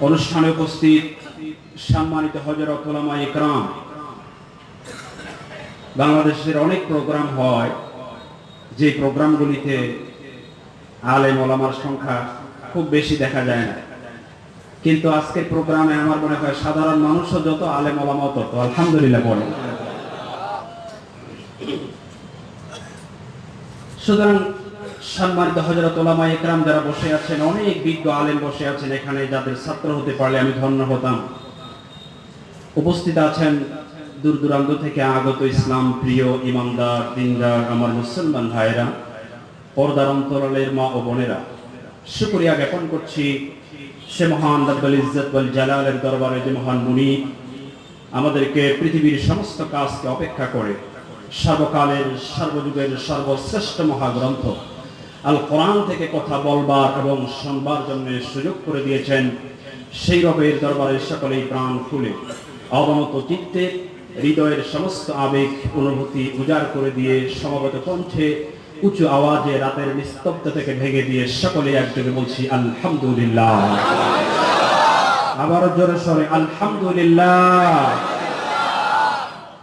অনুষ্ঠানে উপস্থিত সম্মানিত হজরত ওলামা ইকরাম। বাংলাদেশের অনেক প্রোগ্রাম হয়, যে প্রোগ্রামগুলিতে আলেম ওলামার সংখ্যা খুব বেশি দেখা যায় না। কিন্তু আজকের প্রোগ্রামে আমার মনে হয় সাধারণ মানুষও যত আলেম ওলামাও তত, আলহামদুলিল্লাহ বলে। সুতরাং সম্মানিত হজরত ওলামা একরাম যারা বসে আছেন, অনেক বিজ্ঞ আলেম বসে আছেন এখানে, যাদের ছাত্র হতে পারলে আমি ধন্য হতাম। উপস্থিত আছেন দূর দূরান্ত থেকে আগত ইসলাম প্রিয় ইমানদার দিনদার, আমার মুসলমান ভাইয়েরা, পর্দার অন্তরালের মা ও বোনেরা। শুক্রিয়া জ্ঞাপন করছি সে মহান রব্বুল ইজ্জত ওয়াল জালালের দরবারে, যে মহান মুনি আমাদেরকে পৃথিবীর সমস্ত কাজকে অপেক্ষা করে, সর্বকালের, সর্বযুগের সর্বশ্রেষ্ঠ মহাগ্রন্থ আল কোরআন থেকে কথা বলবার এবং শুনবার জন্য সুযোগ করে দিয়েছেন। সেই রবের দরবারে সকলেই প্রাণ খুলে। অবনত চিত্তে হৃদয়ের সমস্ত আবেগ, অনুভূতি উজাড় করে দিয়ে সমবেত কণ্ঠে উঁচু আওয়াজে রাতের নিস্তব্ধ থেকে ভেঙে দিয়ে সকলে একযোগে বলছি, আলহামদুলিল্লাহ। আবারও জোরে সরে, আলহামদুলিল্লাহ।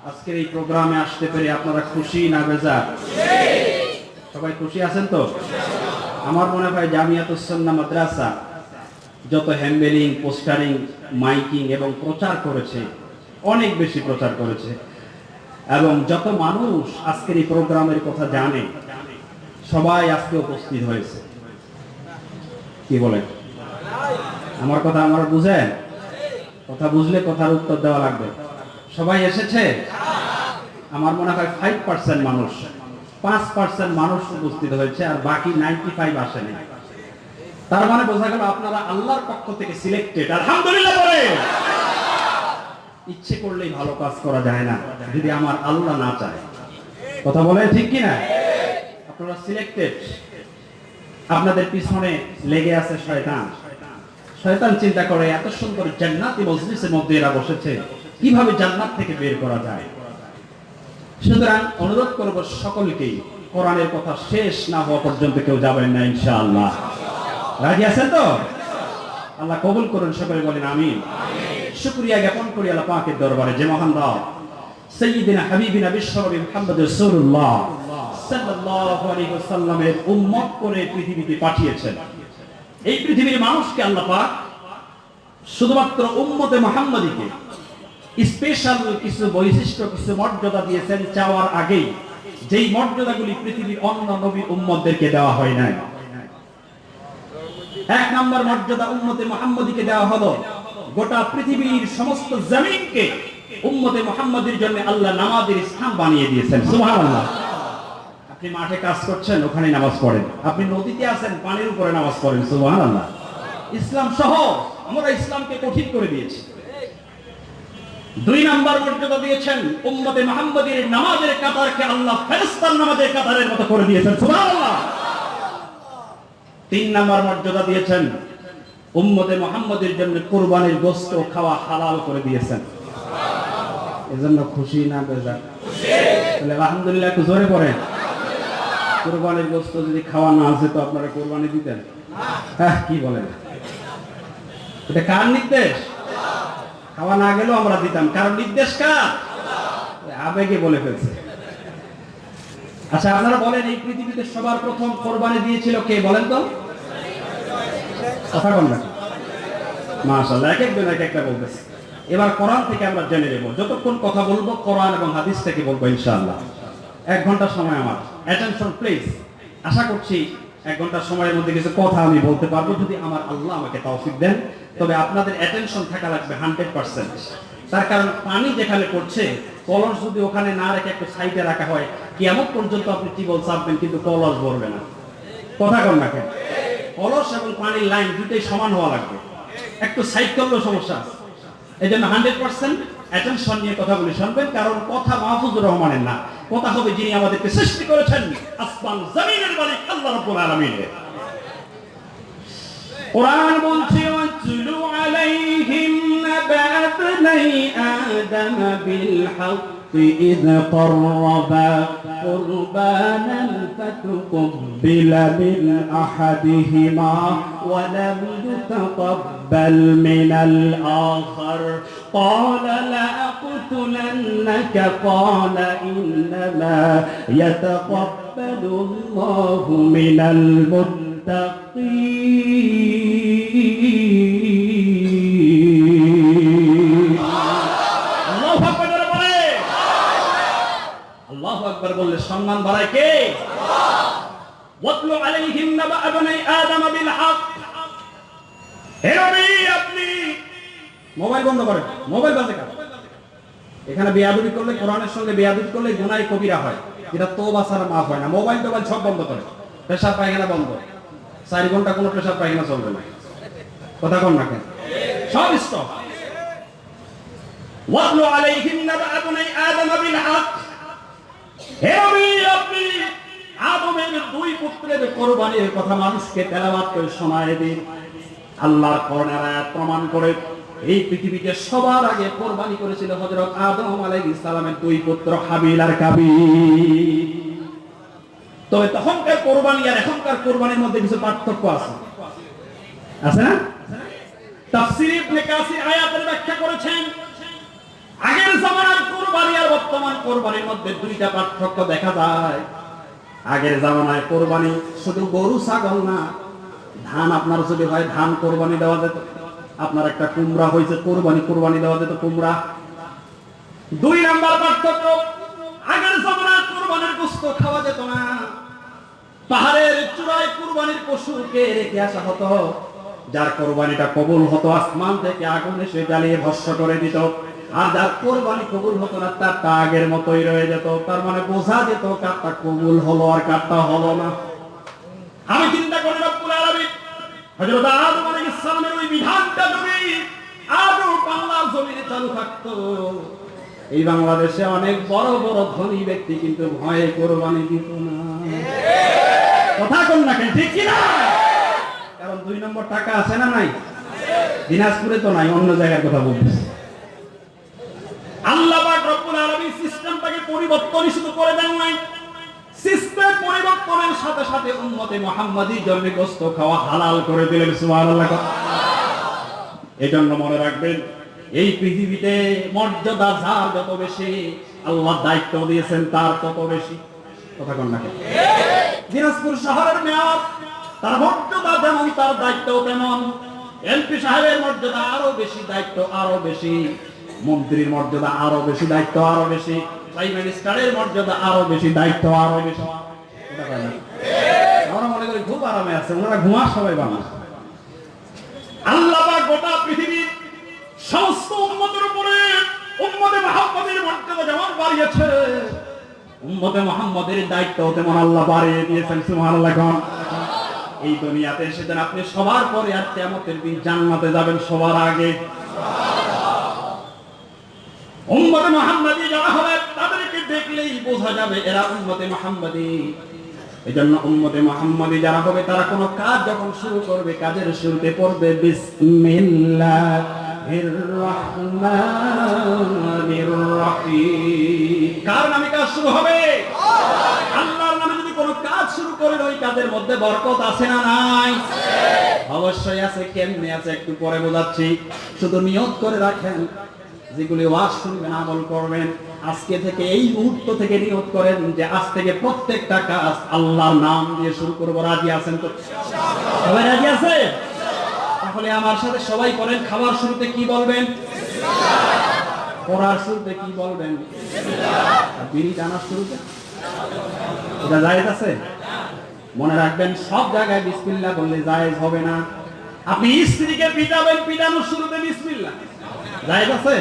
আজকের এই প্রোগ্রামে আসতে পেরে আপনারা খুশি না বেজা সবাই খুশি আছেন তো? আমার মনে হয় জামিয়াতুসন্না মাদ্রাসা যত হ্যান্ডেলিং, পোস্টারিং, মাইকিং এবং প্রচার করেছে, অনেক বেশি প্রচার করেছে। এবং যত মানুষ আজকের এই প্রোগ্রামের কথা জানে, সবাই আজকে উপস্থিত হয়েছে। কি বলেন আমার কথা আমার বুঝেন? কথা বুঝলে কথার উত্তর দেওয়া লাগবে। সবাই এসেছে? আমার মনে হয় ফাইভ পার্সেন্ট মানুষ। পাঁচ পার্সেন্ট মানুষ উপস্থিত হয়েছে আর বাকি নাইনটি ফাইভ আসেনি। তার মানে বোঝা গেল আপনারা আল্লাহর পক্ষ থেকে সিলেক্টেড আলহামদুলিল্লাহ বলে। ইচ্ছে করলেই ভালো কাজ করা যায় না, যদি আমার আল্লাহ না চায়। কথা বলে ঠিক কি না আপনারা সিলেক্টেড আপনাদের পিছনে লেগে আছে শয়তান। শয়তান চিন্তা করে, এত সুন্দর জান্নাতি মজলিসের মধ্যে এরা বসেছে। কীভাবে জান্নাত থেকে বের করা যায়? সুতরাং অনুরোধ করব সকলকেই, কোরআনের কথা শেষ না হওয়া পর্যন্ত কেউ যাবেন না, ইনশাআল্লাহ। রাজি আছেন তো? আল্লাহ কবুল করুন, সকলে বলেন আমিন। শুকরিয়া জ্ঞাপন করি আল্লাহ পাকের দরবারে, যে মহান রাও সাইয়্যিদিনা হাবিবিনা বিশ্বনবী মুহাম্মদ রাসূলুল্লাহ সাল্লাল্লাহু আলাইহি ওয়াসাল্লামের উম্মত করে পৃথিবীতে পাঠিয়েছেন। এই পৃথিবীর মানুষকে আল্লাহ পাক শুধুমাত্র উম্মতে মুহাম্মদীকে স্পেশাল কিছু বৈশিষ্ট্য, কিছু মর্যাদা দিয়েছেন চাওয়ার আগেই। যেই মর্যাদাগুলি পৃথিবীর অন্য নবী উম্মতদেরকে দেওয়া হয় নাই। এক নম্বর মর্যাদা উম্মতে মুহাম্মদীকে দেওয়া হলো। গোটা পৃথিবীর সমস্ত জমিনকে উম্মতে মুহাম্মদের জন্য আল্লাহ নামাজের স্থান বানিয়ে দিয়েছেন। সুবহানাল্লাহ। আপনি মাঠে কাজ করছেন, ওখানে নামাজ পড়েন। আপনি নদীতে আছেন, পানির উপরে নামাজ পড়েন। সুবহানাল্লাহ। ইসলাম সহ আমরা ইসলামকে কঠিন করে দিয়েছি। দুই নাম্বার মর্যাদা দিয়েছেন উম্মতে মুহাম্মদের নামাজের কাতারকে আল্লাহ ফেরেশতার নামাজের কাতারের মতো করে দিয়েছেন। সুবহানাল্লাহ। তিন নাম্বার মর্যাদা দিয়েছেন উম্মতে মুহাম্মদের জন্য কুরবানির গোশত খাওয়া হালাল করে দিয়েছেন। এজন্য খুশি না বেজার? তাহলে আলহামদুলিল্লাহ একটু জোরে পড়েন কুরবানির গোশত যদি খাওয়া না আছে তো আপনারা কুরবানি দিতেন। হ্যাঁ কি বলেন? এটা কার নির্দেশ? খাওয়া না গেলেও আমরা দিতাম। কারণ নির্দেশ কার? আবেগে বলে ফেলছে। আচ্ছা আপনারা বলেন, এই পৃথিবীতে সবার প্রথম কোরবানি দিয়েছিল কে বলেন তো? কথা বল না। এক একজন এক একটা বলতেছে। এবার কোরআন থেকে আমরা জেনে নেব। যতক্ষণ কথা বলব, কোরআন এবং হাদিস থেকে বলব, ইনশাআল্লাহ। এক ঘণ্টা সময় আমার। অ্যাটেনশন প্লিজ আশা করছি এক ঘণ্টা সময়ের মধ্যে কিছু কথা আমি বলতে পারব। যদি আমার আল্লাহ আমাকে তৌফিক দেন তবে আপনাদের অ্যাটেনশন থাকা লাগবে হান্ড্রেড পার্সেন্ট তার কারণ পানি যেখানে পড়ছে, কলস যদি ওখানে না রেখে একটু সাইডে রাখা হয়, কিয়ামত পর্যন্ত আপনি টিবল চাপবেন কিন্তু কলস ভরবে না। কথা কন না কেন? কলস এবং পানির লাইন দুটোই সমান হওয়া লাগবে। একটু সাইড করলেও সমস্যা। আছে এই জন্য হান্ড্রেড পার্সেন্ট অ্যাটেনশন নিয়ে কথাগুলি শুনবেন, কারণ কথা মাহফুজুর রহমানের না। কথা হবে যিনি আমাদেরকে সৃষ্টি করেছেন, আসমান জমিনের মালিক, আল্লাহ রাব্বুল আলামিনের। কোরআন বলছে الكلام بالحق إذ قربا قربانا فتقبل من أحدهما ولم يتقبل من الآخر. قال لأقتلنك؟ قال إنما يتقبل الله من المتقين. বললে সম্মান বাড়ায় কে? বন্ধ কার করলে করলে ঘণ্টা কোনো পায়খানা চলবে না। কথা কন না কেন? সব স্টপ আদমের দুই পুত্রের কোরবানির কথা মানুষকে শোনায় দিন। আল্লাহর প্রমাণ করে এই পৃথিবীতে সবার আগে কোরবানি করেছিল হযরত আদম দুই পুত্র হাবিল আর তবে তখনকার কোরবানি আর এখনকার কোরবানির মধ্যে কিছু পার্থক্য আছে। আছে না? ইবনে কাসির আয়াতের ব্যাখ্যা করেছেন আগের জামানার কোরবানি আর বর্তমান কোরবানির মধ্যে দুইটা পার্থক্য দেখা যায়। আগের জামানায় কোরবানি শুধু গরু, ছাগল না, ধান আপনার যদি হয়, ধান কোরবানি দেওয়া যেত। আপনার একটা কুমড়া হয়েছে, কোরবানি কোরবানি দেওয়া যেত কুমড়া। দুই নাম্বার পার্থক্য, আগের জামানার কোরবানির গোস্ত খাওয়া যেত না। পাহাড়ের চূড়ায় কোরবানির পশুকে রেখে আসা হতো। যার কোরবানিটা কবুল হতো, আসমান থেকে আগুন এসে জ্বালিয়ে ভস্য করে দিত। আর যার কোরবানি কবুল হতো না, তার তা আগের মতোই রয়ে যেত। তার মানে বোঝা যেত কারটা কবুল হলো আর কারটা হলো না। আমি চিন্তা করি, রব্বুল আলামিন, হযরত আদম আলাইহিস সালামের ওই বিধানটা যদি আজও বাংলার জমিনে চালু থাকতো, এই বাংলাদেশে অনেক বড় বড় ধনী ব্যক্তি কিন্তু ভয়ে কোরবানি দিত না। কথা কোন না ঠিক কি না কারণ দুই নম্বর টাকা আছে না নাই? দিনাজপুরে তো নাই, অন্য জায়গার কথা বলতেছি। আল্লাহ পাক রব্বুল আলামিন পরিবর্তন করে দেন নাই। সিস্টেম পরিবর্তনের সাথে সাথে উম্মতে মুহাম্মাদি জন্য হালাল করে দিলেন, সুবহানাল্লাহ। এজন্য মনে রাখবেন, এই পৃথিবীতে মর্যাদা যার যত বেশি, আল্লাহ দায়িত্ব দিয়েছেন তার তত বেশি। কথা দিনাজপুর শহরের তার মর্যাদা দায়িত্ব তেমন। এমপি সাহেবের মর্যাদা আরও বেশি, দায়িত্ব আরও বেশি। মন্ত্রীর মর্যাদা আরও বেশি, দায়িত্ব আরও বেশি, প্রাইম মিনিস্টারের মর্যাদা আরও বেশি, দায়িত্ব আরও বেশি। আল্লাহ দায়িত্ব এই দুনিয়াতে এসেছেন আপনি সবার পরে আর কিয়ামতের দিন জান্নাতে যাবেন সবার আগে। উম্মতে মুহাম্মাদি যারা হবে, তাদেরকে দেখলেই বোঝা যাবে এরা উম্মতে মুহাম্মাদি। এজন্য উম্মতে মুহাম্মাদি যারা হবে, তারা কোনো কাজ যখন শুরু করবে, কাজের শুরুতে পড়বে রহিম। কার নামে কাজ শুরু হবে? আল্লাহর নামে যদি কোনো কাজ শুরু করে ওই কাজের মধ্যে বরকত আছে না নাই? অবশ্যই আছে, কেমনে আছে একটু পরে বোঝাচ্ছি। শুধু নিয়ত করে রাখেন। যেগুলি ওয়াজ শুনবেন, আমল করবেন, আজকে থেকে এই মুহূর্ত থেকে নিয়ত করেন যে আজ থেকে প্রত্যেকটা কাজ আল্লাহর নাম দিয়ে শুরু করব। রাজি আছেন তো? সবাই রাজি আছে? তাহলে আমার সাথে সবাই করেন, খাবার শুরুতে কি বলবেন? পড়ার শুরুতে কি বলবেন? বিড়ি টানার শুরুতে? এটা জায়েজ আছে? মনে রাখবেন, সব জায়গায় বিসমিল্লাহ বললে জায়েজ হবে না। আপনি স্ত্রীকে পিটাবেন পিটানোর শুরুতে আছে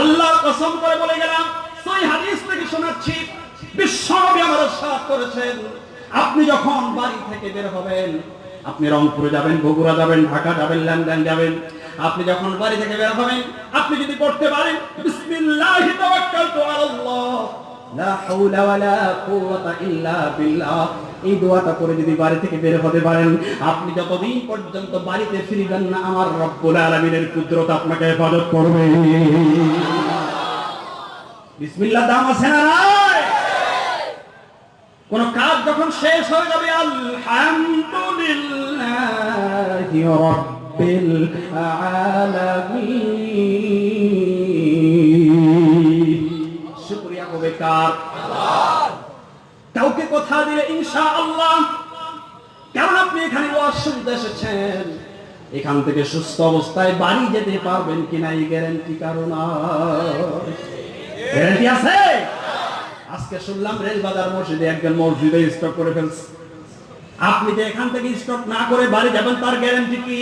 আল্লাহর কসম করে বলে গেলাম, সেই হাদিস থেকে শোনাচ্ছি আমার সাথ করেছেন। আপনি যখন বাড়ি থেকে বের হবেন, আপনি রংপুরে যাবেন, বগুড়া যাবেন, ঢাকা যাবেন ল্যান্ডন যাবেন, আপনি যখন বাড়ি থেকে বের হবেন, আপনি যদি পড়তে পারেন বিসমিল্লাহি তাওয়াক্কালতু আলাল্লাহ। এই দোয়াটা করে যদি বাড়ি থেকে বের হতে পারেন, আপনি যতদিন পর্যন্ত বাড়িতে ফিরবেন না, আমার রব্বুল কুদরত আপনাকে হেফাজত করবে। বিসমিল্লাহ, দাম আছে না কোন কাজ যখন শেষ হয়ে যাবে, আলহামদুলিল্লাহি রাব্বিল আলামিন। কার কাউকে কথা দিলে ইনশাআল্লাহ। কারণ আপনি এখানে শুনতে এসেছেন। এখান থেকে সুস্থ অবস্থায় বাড়ি যেতে পারবেন কিনা এই গ্যারান্টি কারণ গ্যারান্টি আছে? আজকে শুনলাম রেলবাজার মসজিদে একজন মসজিদে স্টক করে ফেলছে। আপনি যে এখান থেকে স্টক না করে বাড়ি যাবেন, তার গ্যারান্টি কি?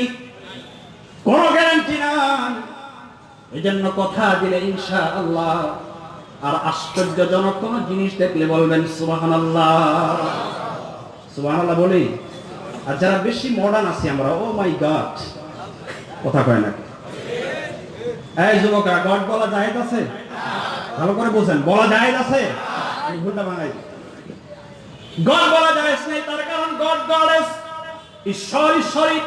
কোনো গ্যারান্টি না এই জন্য কথা দিলে ইনশা আল্লাহ আর আশ্চর্যজনক কোন জিনিস দেখলে বলবেন সুবাহান বলি? আর যারা বেশি মডার্ন আছি আমরা ও মাই গড কথা কয় নাকি এই যুবকরা গড বলা জায়েজ আছে? ভালো করে বুঝেন, বলা জায়েজ আছে? ভুলটা গড বলা জায়েজ নেই, তার কারণ গড গডেস। ঈশ্বর ঈশ্বরী,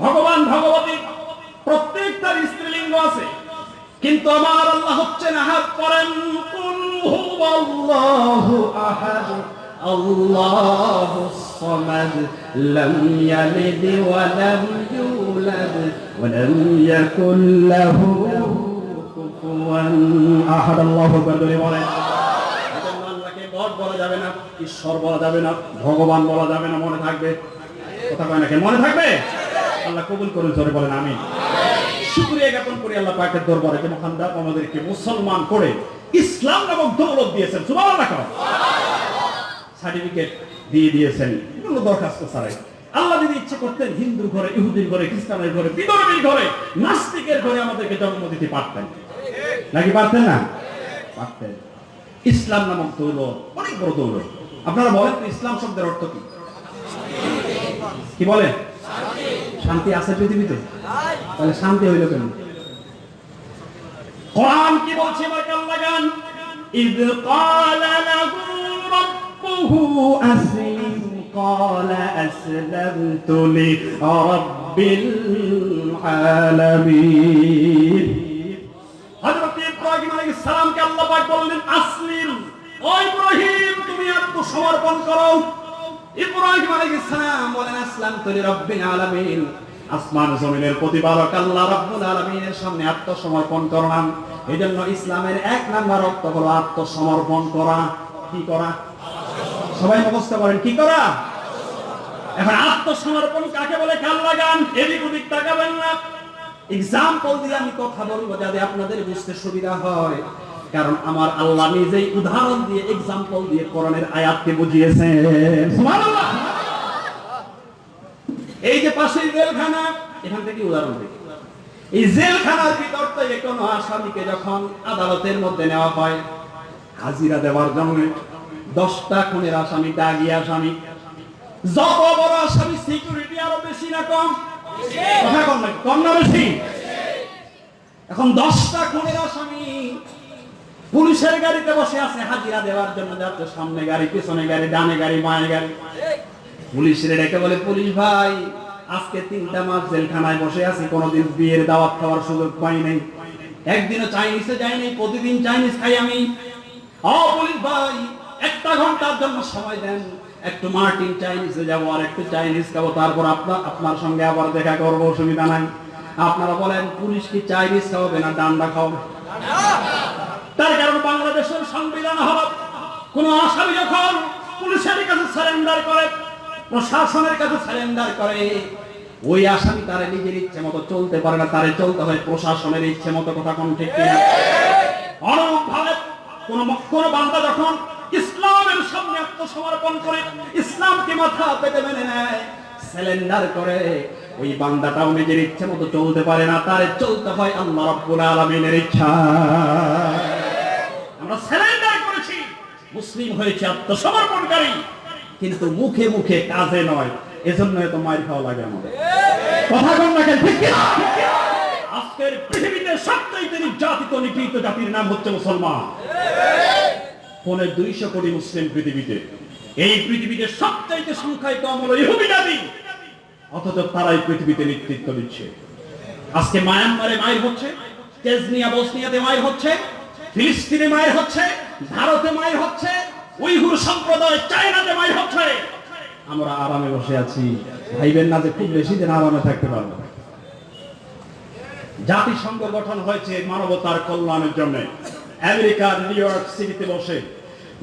ভগবান ভগবতী। প্রত্যেকটার স্ত্রীলিঙ্গ আছে। কিন্তু আমার আল্লাহ হচ্ছেন আহাদ করেন কুল হুয়াল্লাহু আহাদ আল্লাহু সামাদ লাম ইয়ালিদ ওয়া লাম ইউলাদ ওয়া লাম ইয়াকুল লাহু কুফুয়ান। আহাদ আল্লাহু আকবার বলে বলেন। বলা যাবে না ঈশ্বর বলা যাবে না ভগবান বলা যাবে না মনে থাকবে? কথা কয় নাকি মনে থাকবে? আল্লাহ কবুল করুন জোরে বলেন আমিন। শুকরিয়া জ্ঞাপন করি আল্লাহ পাকের দরবারে যে মহান রাব আমাদেরকে মুসলমান করে ইসলাম নামক দৌলত দিয়েছেন। সুবহানাল্লাহ সার্টিফিকেট দিয়ে দিয়েছেন। কোনো দরখাস্ত ছাড়াই। আল্লাহ যদি ইচ্ছে করতেন হিন্দুর ঘরে, ইহুদির ঘরে, খ্রিস্টানের ঘরে, বিধর্মীর ঘরে, নাস্তিকের ঘরে আমাদেরকে জন্ম দিতে পারতেন। নাকি পারতেন না? পারতেন। ইসলাম নামক দৌলত, অনেক বড় দৌলত। আপনারা বলেন ইসলাম শব্দের অর্থ কি? কি বলেন? শান্তি আছে পৃথিবীতে? তাহলে শান্তি হইল কেন? কোরআন কি বলছে তুমি আত্মসমর্পণ করো। ইব্রাহিম আলাইহিস সালাম বলেন আলামিন। আসমান জমিনের প্রতিপালক আল্লাহ রাব্বুল আলামিনের সামনে আত্মসমর্পণ করলাম এজন্য ইসলামের এক নাম্বার অর্থ হলো আত্মসমর্পণ করা। কি করা? সবাই মুখস্থ করেন, কি করা? এখন আত্মসমর্পণ কাকে বলে? কাল লাগান, এদিক ওদিক তাকাবেন না। এক্সাম্পল দিয়ে আমি কথা বলব যাতে আপনাদের বুঝতে সুবিধা হয়। কারণ আমার আল্লাহ নিজেই উদাহরণ দিয়ে এক্সাম্পল দিয়ে কোরআনের আয়াতকে বুঝিয়েছেন। এই যে পাশের জেলখানা, এখান থেকে উদাহরণ দিই। এই জেলখানার ভিতর থেকে কোনো আসামিকে যখন আদালতের মধ্যে নেওয়া হয়, হাজিরা দেওয়ার জন্য দশটা খুনের আসামি, দাগি আসামি। যত বড় আসামি সিকিউরিটি আরও বেশি না কম? কম না বেশি? এখন দশটা খুনের আসামি পুলিশের গাড়িতে বসে আছে হাজিরা দেওয়ার জন্য যাচ্ছে, সামনে গাড়ি, পিছনে গাড়ি, ডানে গাড়ি, বাঁয়ে গাড়ি। পুলিশের ডেকে বলে, পুলিশ ভাই, আজকে তিনটা মাস জেলখানায় বসে আছি, কোনোদিন বিয়ের দাওয়াত খাওয়ার সুযোগ পাই নাই। একদিনও চাইনিজে যাই নাই, প্রতিদিন চাইনিজ খাই আমি। ও পুলিশ ভাই, একটা ঘণ্টার জন্য সময় দেন। একটু মার্টিন চাইনিজে যাব আর একটু চাইনিজ খাব, তারপর আপনার আপনার সঙ্গে আবার দেখা করব, অসুবিধা নাই। আপনারা বলেন, পুলিশ কি চাইনিজ খাওয়াবে না, ডান্ডা খাওয়াবে? তার কারণ বাংলাদেশের সংবিধান হল কোন আসামি যখন পুলিশের কাছে সারেন্ডার করে, প্রশাসনের কাছে সারেন্ডার করে, ওই আসামি তারে নিজের ইচ্ছে মতো চলতে পারে না, তারে চলতে হয় প্রশাসনের ইচ্ছে মতো, কথা কোন ঠিক কিনা? অনুরূপভাবে কোন কোন বান্দা যখন ইসলামের সামনে আত্মসমর্পণ করে, ইসলামকে মাথা পেতে মেনে নেয় সিলিন্ডার করে ওই বান্দাটাও নিজের ইচ্ছে মতো চলতে পারে না, তার চলতে হয় আল্লাহ রাব্বুল আলামিনের ইচ্ছা। আমরা সিলিন্ডার করেছি, মুসলিম হয়েছে আত্মসমর্পণকারী, কিন্তু মুখে মুখে কাজে নয় এজন্য এত মার খাওয়া লাগে আমাদের। কথা কম না কেন, ঠিক কিনা? আজকের পৃথিবীতে সবচাইতে নির্যাতিত, নিপীড়িত জাতির নাম হচ্ছে মুসলমান। পৌনে দুইশো কোটি মুসলিম পৃথিবীতে, এই পৃথিবীতে সবচাইতে সংখ্যায় কম হলো ইহুদি জাতি। অথচ তারাই পৃথিবীতে নেতৃত্ব দিচ্ছে। আজকে মায়ানমারে মায়ের হচ্ছে, তেজনিয়া বসনিয়াতে মায়ের হচ্ছে, ফিলিস্তিনে মায়ের হচ্ছে, ভারতে মায়ের হচ্ছে, উইঘুর সম্প্রদায় চায়নাতে মায়ের হচ্ছে। আমরা আরামে বসে আছি। ভাইবেন না যে খুব বেশি দিন আরামে থাকতে পারব। জাতিসংঘ গঠন হয়েছে মানবতার কল্যাণের জন্য। আমেরিকার নিউ ইয়র্ক সিটিতে বসে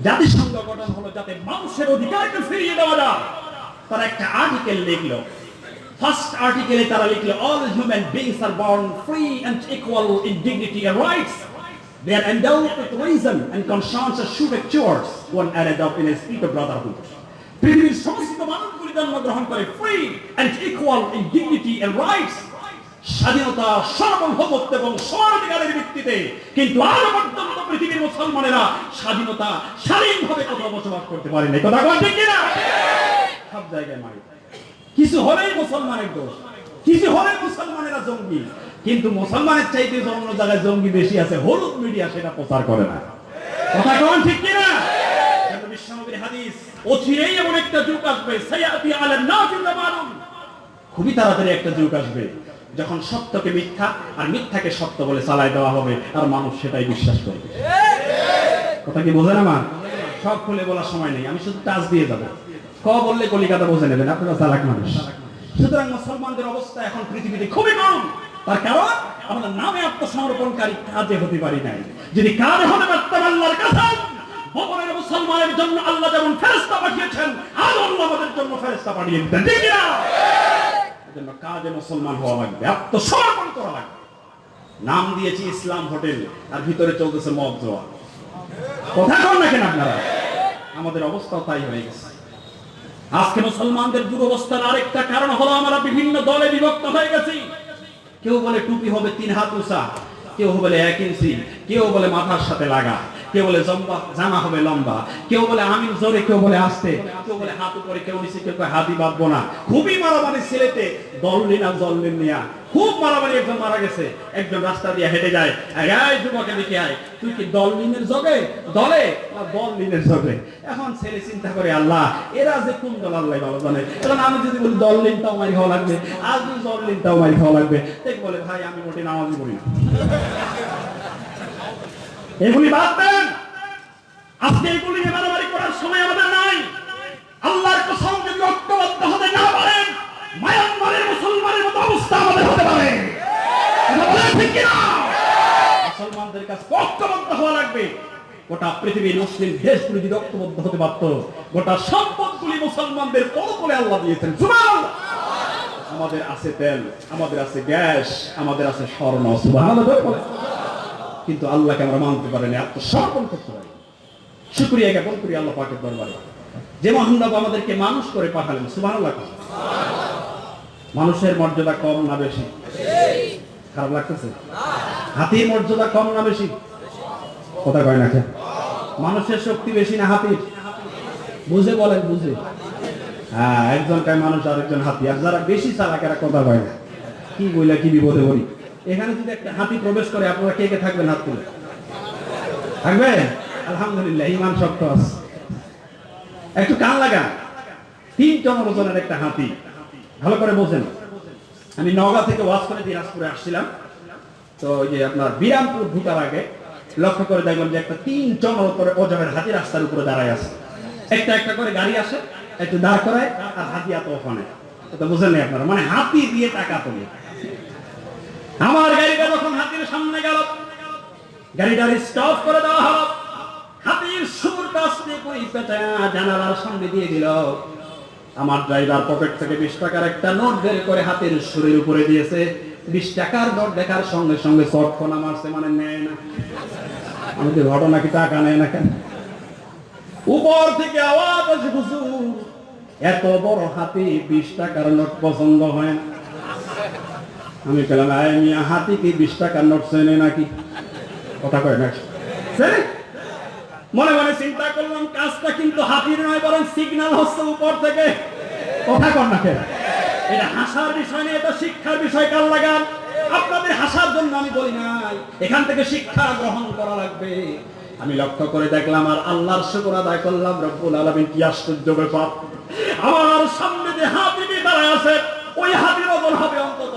জাতিসংঘ গঠন হলো যাতে মানুষের অধিকারকে ফিরিয়ে দেওয়া যায়। তারা একটা আর্টিকেল লিখলো। ফার্স্ট আর্টিকেলে তারা লিখলো all human beings are born free and equal in dignity and rights They are endowed with reason and conscience and should actuate one another in a spirit of brotherhood. পৃথিবীর সমস্ত মানুষগুলি জন্মগ্রহণ করে free and equal in dignity and rights স্বাধীনতা সার্বভৌমত্ব এবং সমানাধিকারের ভিত্তিতে কিন্তু আজ পর্যন্ত পৃথিবীর মুসলমানেরা স্বাধীনতা স্বাধীনভাবে কোথাও বসবাস করতে পারে না কথা বল ঠিক কিনা? সব জায়গায় মারি। কিছু হলেই মুসলমানের দোষ। কিছু হলে মুসলমানেরা জঙ্গি। কিন্তু মুসলমানের চাইতে অন্য জায়গায় জঙ্গি বেশি আছে হলুদ মিডিয়া সেটা প্রচার করে না। কথা কন ঠিক কিনা? বিশ্বনবীর হাদিস অচিরেই এমন একটা যুগ আসবে সায়াতি আলা নাসি জামানুন খুবই তাড়াতাড়ি একটা যুগ আসবে যখন সত্যকে মিথ্যা আর মিথ্যাকে সত্য বলে চালাই দেওয়া হবে আর মানুষ সেটাই বিশ্বাস করবে। কথা কি বোঝেন আমার? সব খুলে বলার সময় নেই আমি শুধু টাচ দিয়ে যাব। ক বললে কলিকাতা বোঝে নেবেন আপনারা চালাক মানুষ। সুতরাং মুসলমানদের অবস্থা এখন পৃথিবীতে খুবই কম। তার কারণ আমরা নামে আত্মসমর্পণকারী কাজে হতে পারি নাই। যদি কাজে আল্লাহর কাছে জন্য আল্লাহ আমাদের জন্য পাঠিয়ে মুসলমান নাম দিয়েছি ইসলাম হোটেল, আর ভিতরে চলতেছে মদ জোয়া কথা কন না কেন আপনারা? আমাদের অবস্থাও তাই হয়ে গেছে। আজকে মুসলমানদের দুরবস্থার আরেকটা কারণ হলো আমরা বিভিন্ন দলে বিভক্ত হয়ে গেছি। কেউ বলে টুপি হবে তিন হাত উঁচা, কেউ বলে এক ইঞ্চি, কেউ বলে মাথার সাথে লাগা। কেউ বলে জম্বা, জামা হবে লম্বা। কেউ বলে আমিন জোরে, কেউ বলে আসতে। কেউ বলে হাত উপরে, কেউ নিচে, কেউ হাতি বাঁধবো না। খুবই মারামারি ছেলেতে দললিন আর জললিন নিয়া। খুব মারামারি একজন মারা গেছে। একজন রাস্তা দিয়ে হেঁটে যায়। যুবকে দেখে আয়। তুই কি দললিনের জগে? দলে না দললিনের জগে? এখন ছেলে চিন্তা করে, আল্লাহ, এরা যে কোন দল, আল্লাহ ভালো জানে। এখন আমি যদি বলি দললিন তাও মারি খাওয়া লাগবে। আর যদি দললিন তাও মারি খাওয়া লাগবে। দেখ বলে, ভাই, আমি মোটে নামাজি পড়ি না। এগুলি বাদ দেন। আজকে এগুলি মারামারি করার সময় আমাদের নাই। আল্লাহর ঐক্যবদ্ধ হতে না পারেন, মায়ানমারের মুসলমানের মতো অবস্থা আমাদের হতে পারে। কিনা? মুসলমানদের কাছে ঐক্যবদ্ধ হওয়া লাগবে। গোটা পৃথিবীর মুসলিম দেশগুলি যদি ঐক্যবদ্ধ হতে পারত, গোটা সম্পদগুলি মুসলমানদের পরপরে আল্লাহ দিয়েছেন। আমাদের আছে তেল, আমাদের আছে গ্যাস, আমাদের আছে স্বর্ণ। কিন্তু আল্লাহকে আমরা মানতে পারিনি আত্মসমর্পণ করতে পারি শুক্রিয়া জ্ঞাপন করি আল্লাহ পাকের দরবারে। যে মহানব আমাদেরকে মানুষ করে পাঠালেন, সুবহানাল্লাহ মানুষের মর্যাদা কম না বেশি? খারাপ লাগতেছে? হাতির মর্যাদা কম না বেশি? কথা কয় না মানুষের শক্তি বেশি না হাতির? বুঝে বলেন, বুঝে। হ্যাঁ একজন কয় মানুষ আরেকজন হাতি, আর যারা বেশি চালাক, এরা কথা কয় না। কি বইলা কি বিপদে বলি এখানে যদি একটা হাতি প্রবেশ করে, আপনারা কে কে থাকবেন হাত তুলে? থাকবেন আলহামদুলিল্লাহ, ইমান শক্ত আছে একটু কান লাগা তিন টন ওজনের একটা হাতি। ভালো করে বোঝেন। আমি নগা থেকে ওয়াজ করে দিনাজপুরে আসছিলাম। তো ওই যে আপনার বিরামপুর ঢুকার আগে লক্ষ্য করে দেখলাম যে একটা তিন টন ওজনের হাতি রাস্তার উপরে দাঁড়ায় আছে। একটা একটা করে গাড়ি আসে, একটু দাঁড় করায়, আর হাতি এত ওখানে বুঝেন নাই আপনারা। মানে হাতি দিয়ে টাকা তোলে। আমার গাড়িটা যখন হাতির সামনে গেল, গাড়িটার স্টপ করে দেওয়া হলো। হাতির সুর পেঁচা জানালার সামনে দিয়ে দিল। আমার ড্রাইভার পকেট থেকে বিশ টাকার একটা নোট বের করে হাতের সুরের উপরে দিয়েছে। বিশ টাকার নোট দেখার সঙ্গে সঙ্গে চটকনা মারছে মানে নেয় না। আমি তো ঘটনা কি টাকা নেয় না কেন? উপর থেকে আওয়াজ আছে এত বড় হাতি বিশ টাকার নোট পছন্দ হয় না। আমি পেলাম আয় মিয়া, হাতি কি বিশ টাকার নোট চেনে নাকি? কথা কয় না। মনে মনে চিন্তা করলাম, কাজটা কিন্তু হাতির নয়, বরং সিগন্যাল হচ্ছে উপর থেকে। কথা কর না এটা হাসার বিষয় নেই এটা শিক্ষার বিষয় কাল লাগান আপনাদের হাসার জন্য আমি বলি নাই। এখান থেকে শিক্ষা গ্রহণ করা লাগবে। আমি লক্ষ্য করে দেখলাম, আর আল্লাহর শুকর আদায় করলাম, রব্বুল আলামিন কি আশ্চর্য ব্যাপার। আমার সামনে যে হাতিটি দাঁড়ায় আছে, ওই হাতির ওজন হবে অন্তত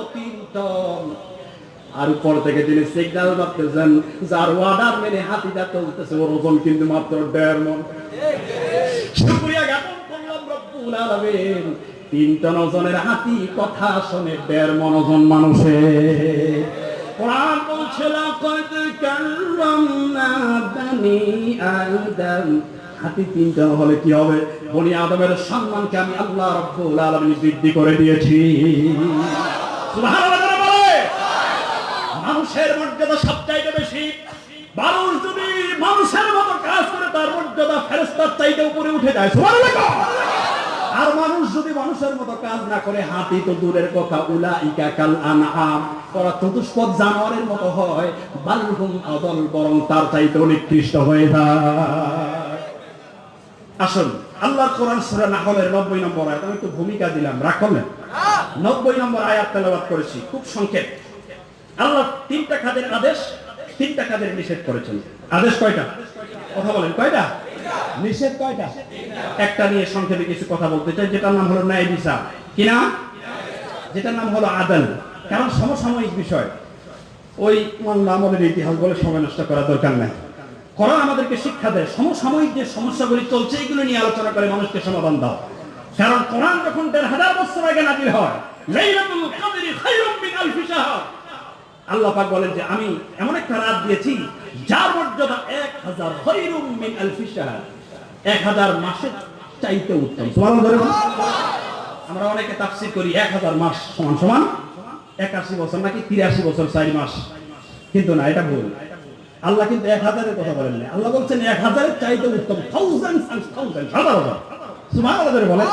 আর উপর থেকে তিনি সিগন্যাল মারতেছেন, যার ওয়ার্ডার মেনে হাতিটা চলতেছে, ওর ওজন কিন্তু মাত্র দেড় মন। ওজনের হাতি কথা দেড় মন ওজন আদম। হাতি হলে কি হবে? বনি আদমের সম্মানকে আমি আল্লাহ রাব্বুল আলামিন বৃদ্ধি করে দিয়েছি। মানুষের মর্যাদা সবচাইতে বেশি। মানুষ যদি মানুষের মতো কাজ করে তার মর্যাদা ফেরেস্তার চাইতে উপরে উঠে যায়। আর মানুষ যদি মানুষের মতো কাজ না করে হাতি তো দূরের কথা উলা ইকা কাল আনআম। ওরা চতুষ্পদ জানোয়ারের মতো হয় বালহুম আদল বরং তার চাইতে নিকৃষ্ট হয়ে যায়। আসুন আল্লাহ কোরআন সূরা নাহলের 90 নম্বর আয়াত। আমি একটু ভূমিকা দিলাম রাগ করলেন? 90 নম্বর আয়াত তেলাওয়াত করেছি। খুব সংক্ষেপ। আল্লাহ তিনটা খাদের আদেশ, তিনটা কাজের নিষেধ করেছেন। আদেশ কয়টা? কথা বলেন, কয়টা? নিষেধ কয়টা? একটা নিয়ে সংক্ষেপে কিছু কথা বলতে চাই, যেটার নাম হলো ন্যায় বিচার। কি না যেটার নাম হলো আদাল কারণ সমসাময়িক বিষয়। ওই মামলা আমাদের ইতিহাস বলে সময় নষ্ট করা দরকার নাই। কোরআন আমাদেরকে শিক্ষা দেয়, সমসাময়িক যে সমস্যাগুলি চলছে, এগুলো নিয়ে আলোচনা করে মানুষকে সমাধান দাও। কারণ কোরআন যখন দেড় হাজার বছর আগে নাজিল হয়, লাইলাতুল কদরি খায়রুম মিন শাহর। আল্লাহ পাক বলেন যে আমি এমন একটা রাত দিয়েছি যার মর্যাদা এক হাজার এক হাজার মাসের চাইতে উত্তম। আমরা অনেকে তাফসীর করি এক হাজার মাস সমান সমান। একাশি বছর নাকি তিরাশি বছর চারি মাস। কিন্তু না, এটা ভুল। আল্লাহ কিন্তু এক হাজারের কথা বলেন না আল্লাহ বলছেন এক হাজারের চাইতে উত্তম থাউজেন্ড হাজার হাজার বলেন।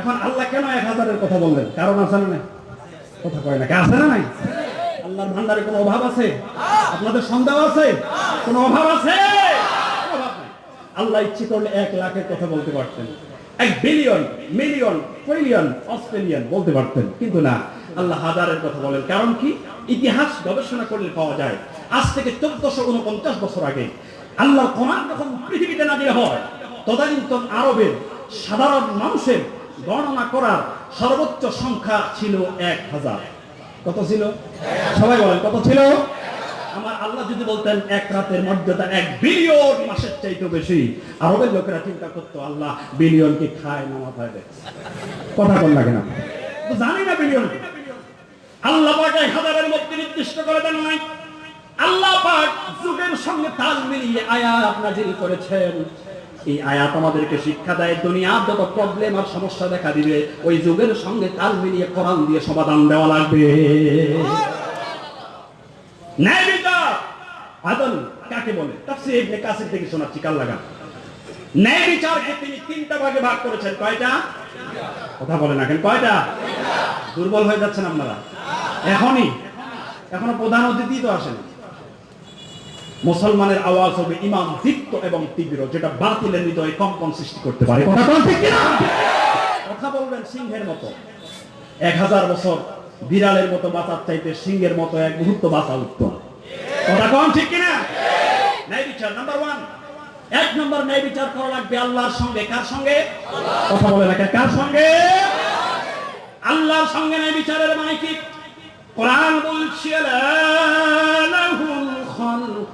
এখন আল্লাহ কেন এক হাজারের কথা বললেন? কারণ আছে না কথা কয় না। আছে না নাই? আল্লাহর ভান্ডারে কোনো অভাব আছে? আপনাদের সন্দেহ আছে? কোনো অভাব আছে? আল্লাহ ইচ্ছে করলে এক লাখের কথা বলতে পারতেন। এক বিলিয়ন মিলিয়ন ট্রিলিয়ন অস্ট্রেলিয়ান বলতে পারতেন। কিন্তু না, আল্লাহ হাজারের কথা বলেন। কারণ কি? ইতিহাস গবেষণা করলে পাওয়া যায়। আজ থেকে চোদ্দশো উনপঞ্চাশ বছর আগে আল্লাহর কোরআন যখন পৃথিবীতে নাজির হয়, তদানীন্তন আরবের সাধারণ মানুষের গণনা করার সর্বোচ্চ সংখ্যা ছিল এক হাজার। কত ছিল? সবাই বলেন, কত ছিল? আমার আল্লাহ যদি বলতেন, এক রাতের মর্যাদা এক বিলিয়ন মাসের চাইতে বেশি। আরবের লোকেরা চিন্তা করতো, আল্লাহ বিলিয়ন কি খায় না মাথায় দেয়। কথা বল লাগে না জানি না বিলিয়ন আল্লাহ পাক এক হাজারের মধ্যে নির্দিষ্ট করে দেন নাই। আল্লাহ পাক যুগের সঙ্গে তাল মিলিয়ে আয়াত নাজিল করেছেন। এই আয়াত আমাদেরকে শিক্ষা দেয়, দুনিয়ার যত প্রবলেম আর সমস্যা দেখা দিবে, ওই যুগের সঙ্গে তাল মিলিয়ে কোরআন দিয়ে সমাধান দেওয়া লাগবে। ন্যায় আদল কাকে বলে? শোনাচ্ছি তিনি ভাগে করেছেন, কয়টা? কথা বলে না কেন, কয়টা? দুর্বল হয়ে যাচ্ছেন আপনারা। এখনই। এখনও প্রধান অতিথি তো আসেন। মুসলমানের আওয়াজ হবে ইমাম দীপ্ত এবং তীব্র, যেটা বাতিলের হৃদয়ে কম্পন সৃষ্টি করতে পারে। কথা বলবেন সিংহের মতো। এক হাজার বছর বিড়ালের মতো বাঁচার চাইতে সিংহের মতো এক মুহূর্ত বাঁচা উত্তম। কথা কম ঠিক কিনা? আল্লাহর সঙ্গে। কার আল্লাহর সঙ্গে বিচারের মানে কি? কোরআন বলছে, লা লাহুল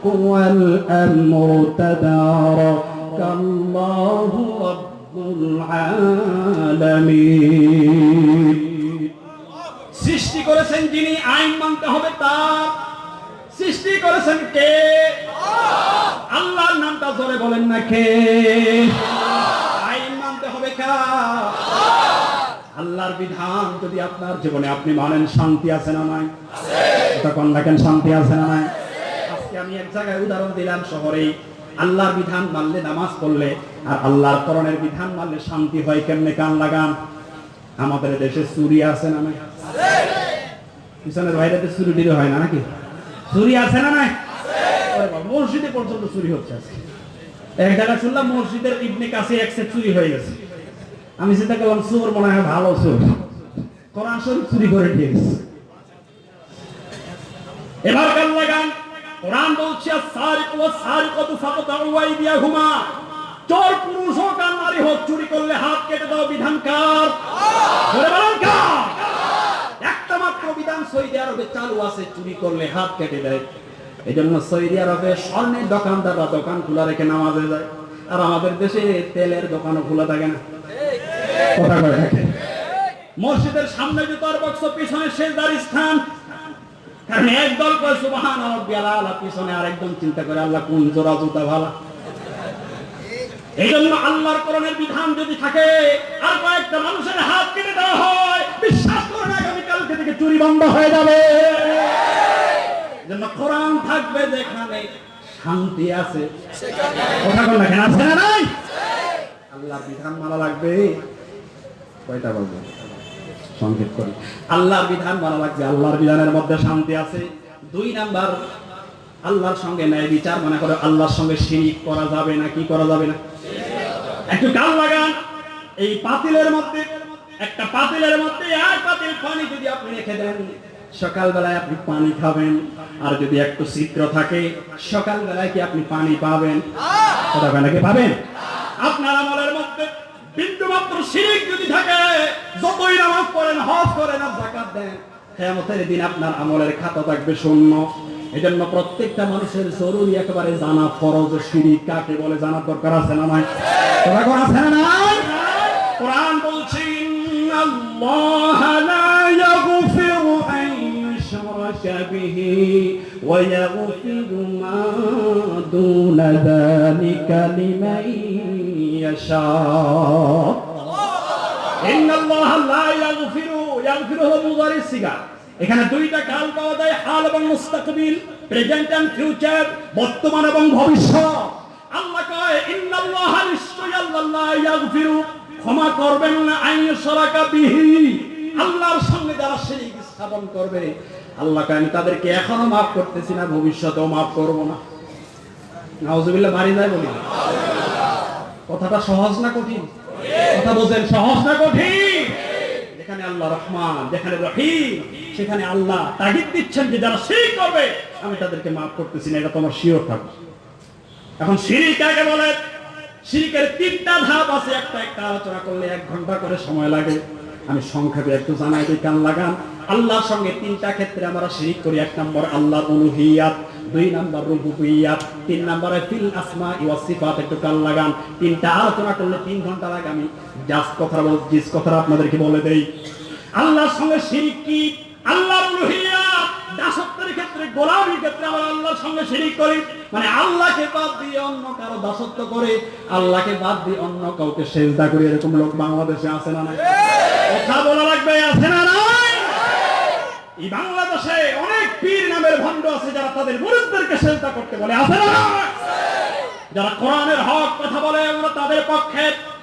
ওয়াল আমরু তাবারাকাল্লাহু রাব্বুল আলামিন সৃষ্টি করেছেন যিনি আইন মানতে হবে তার। সৃষ্টি করেছেন কে? আল্লাহর নামটা জোরে বলেন না কে? আইন মানতে হবে কার? আল্লাহর বিধান যদি আপনার জীবনে আপনি মানেন শান্তি আছে না নাই? তখন দেখেন শান্তি আছে না নাই? আমি এক জায়গায় উদাহরণ দিলাম শহরে আল্লাহর বিধান মানলে নামাজ পড়লে, আর আল্লাহর করণের বিধান মানলে শান্তি হয় কেমনে কান লাগান? আমাদের দেশে চুরি আছে না নাই? পিছনের বাইরেতে চুরি টুরি হয় না নাকি? চুরি আছে না নাই? মসজিদে পর্যন্ত চুরি হচ্ছে আজকে। এক জায়গায় শুনলাম মসজিদের ইবনে কাছে এক চুরি হয়ে গেছে। আমি চিন্তা করলাম, চোর মনে হয় ভালো চোর। কোরআন শরীফ চুরি করে দিয়ে গেছে। এবার গান লাগান। কোরআন বলছে চোর পুরুষ হোক আর নারী হোক, চুরি করলে হাত কেটে দাও বিধান একটা মাত্র বিধান সৌদি আরবে চালু আছে, চুরি করলে হাত কেটে দেয়। এই জন্য সৌদি আরবে স্বর্ণের দোকানদাররা দোকান খোলা রেখে নামাজে যায়। আর আমাদের দেশে তেলের দোকানও খোলা থাকে না। কথা কয় মসজিদের সামনে জুতার বক্স পিছনে শেষদার স্থান কারণ একদল কয় সুবহান পিছনে আরেকজন চিন্তা করে, আল্লাহ, কোন জোড়া জুতা ভালা? এই জন্য আল্লাহর কোরআনের বিধান যদি থাকে, আর কয়েকটা মানুষের হাত কেটে দেওয়া হয়, বিশ্বাস করেন থেকে চুরি বন্ধ হয়ে যাবে। কোরআন থাকবে যেখানে শান্তি আছে। কথা আছে না নাই? আল্লাহর বিধান মানা লাগবে। কয়টা বলব? সংক্ষেপ করি। আল্লাহর বিধান মানা আল্লাহর বিধানের মধ্যে শান্তি আছে। দুই নাম্বার আল্লাহর সঙ্গে ন্যায় বিচার মনে করে আল্লাহর সঙ্গে শিরিক করা যাবে না কি করা যাবে না? একটু কাল লাগান। এই পাতিলের মধ্যে একটা পাতিলের মধ্যে এক পাতিল পানি যদি আপনি রেখে দেন সকালবেলায় আপনি পানি খাবেন। আর যদি একটু চিত্র থাকে সকালবেলায় কি আপনি পানি পাবেন? কথা নাকি? পাবেন? আপনার আমলের মধ্যে বিন্দু মাত্র শিরিক যদি থাকে, যতই নামাজ পড়েন, হজ করেন আর জাকাত দেন, কেয়ামতের দিন আপনার আমলের খাতা থাকবে শূন্য। এজন্য প্রত্যেকটা মানুষের জরুরি একেবারে জানা ফরজ শিরিক কাকে বলে, জানার দরকার আছে না নাই? তোরা কোন আছে না নাই? কোরআন বলছে, ইন্নাল্লাহ লা ইয়াগফিরু আন বিহি। ইয়াগফিরু মা দুনা যালিকা লিমান ইয়াশা ইন্নাল্লাহ লা ইয়াগফিরু ইয়াগফিরু হলো মুযারি সিগা এখানে দুইটা কাল পাওয়া যায়, হাল এবং মুস্তাকবিল প্রেজেন্ট এন্ড ফিউচার বর্তমান এবং ভবিষ্যৎ। আল্লাহ কয়, ইন্নাল্লাহ নিশ্চয় আল্লাহ ইয়াগফিরু, ক্ষমা করবেন না, আইন সরাকা বিহি। আল্লাহর সঙ্গে যারা শিরিক স্থাপন করবে আল্লাহ কয়, আমি তাদেরকে এখনও মাফ করতেছি না, ভবিষ্যতেও মাফ করব না। বাড়ি যায় কথাটা সহজ না কঠিন? কথা বলছেন, সহজ না কঠিন? যেখানে আল্লাহ যেখানে সেখানে আল্লাহ করবে, আমি তাদেরকে মাফ করতেছি না, এটা তোমার শিওর থাকবে। এখন শিরিক কাকে বলে? শিরিকের তিনটা ধাপ আছে, একটা একটা আলোচনা করলে এক ঘণ্টা করে সময় লাগে। আমি সংক্ষেপে একটু জানাই দিই কান লাগান? আল্লাহর সঙ্গে তিনটা ক্ষেত্রে আমরা শিরিক করি। এক নম্বর আল্লাহ অনুহিয়াত দুই নম্বর রুবুবিয়াত, তিন নম্বরে ফিল আসমা ওয়া সিফাত। একটু কান লাগান? তিনটা আলোচনা করলে তিন ঘণ্টা লাগে। আমি জাস্ট কথা বল জিস কথা আপনাদেরকে বলে দেই। আল্লাহর সঙ্গে শিরিক কি? উলুহিয়াত দাসত্বের ক্ষেত্রে, গোলামির ক্ষেত্রে আমরা আল্লাহর সঙ্গে শিরিক করি। মানে আল্লাহকে বাদ দিয়ে অন্য কারও দাসত্ব করে, আল্লাহকে বাদ দিয়ে অন্য কাউকে সেজদা করি, এরকম লোক বাংলাদেশে আছে না নাই? কথা বলা লাগবে, আছে না নাই? এই বাংলাদেশে অনেক পীর নামের ভণ্ড আছে যারা তাদের মুরিদদেরকে সেজদা করতে বলে, আছে না যারা কোরআনের হক কথা বলে আমরা তাদের পক্ষে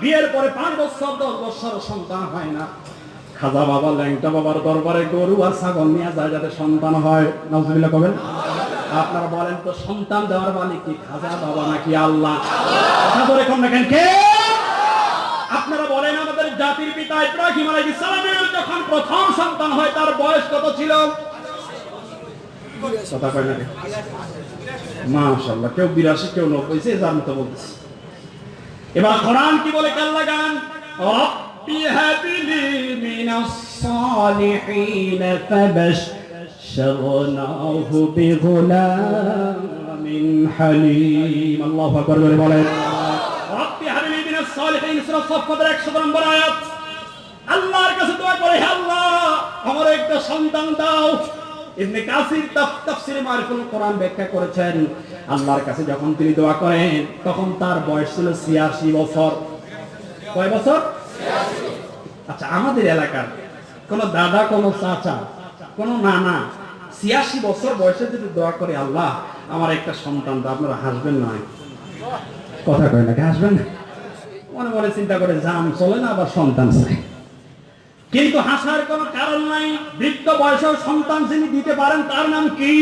বিয়ের পরে পাঁচ বছর, দশ বছর সন্তান হয় না। খাজা বাবা ল্যাংটা বাবার দরবারে গরু আর ছাগল নিয়ে যায় যাতে সন্তান হয়। নজরুল্লাহ কবেন? আপনারা বলেন তো, সন্তান দেওয়ার মালিক কি, খাজা বাবা নাকি আল্লাহ? কথা দেখেন কে? আপনারা বলেন, আমাদের জাতির পিতা ইব্রাহিম আলাইহিস সালামের যখন প্রথম সন্তান হয়, তার বয়স কত ছিল? কথা কয় মাশাআল্লাহ, কেউ বিরাশি, কেউ নব্বই সে যার মতো বলতেছে। এবার কোরআন কি বলে কাল লাগান রব্বি হাবিলি মিনাস সালিহিন ফাবাশশারনাহু বিগুলামিন হালিম। আল্লাহু আকবার বলে বলেন। রব্বি হাবিলি মিনাস সালিহিন সূরা সাফফাতের 100 নম্বর আয়াত। আল্লাহর কাছে দোয়া করে, হে আল্লাহ, আমার একটা সন্তান দাও ইবনে কাসির তাফ- তাফসিরে মারিফুল কোরআন ব্যাখ্যা করেছেন, আল্লাহর কাছে যখন তিনি দোয়া করেন, তখন তার বয়স ছিল 86 বছর। কয় বছর? আচ্ছা আমাদের এলাকার কোন দাদা, কোন চাচা, কোন নানা ছিয়াশি বছর বয়সে যদি দোয়া করে, আল্লাহ, আমার একটা সন্তান আপনারা হাসবেন না। কথা কয় নাকি হাসবেন মনে মনে চিন্তা করে জাম চলে না, আবার সন্তান চাই। কিন্তু হাসার কোনো কারণ নাই। বৃদ্ধ বয়সের সন্তান যিনি দিতে পারেন, তার নাম কি?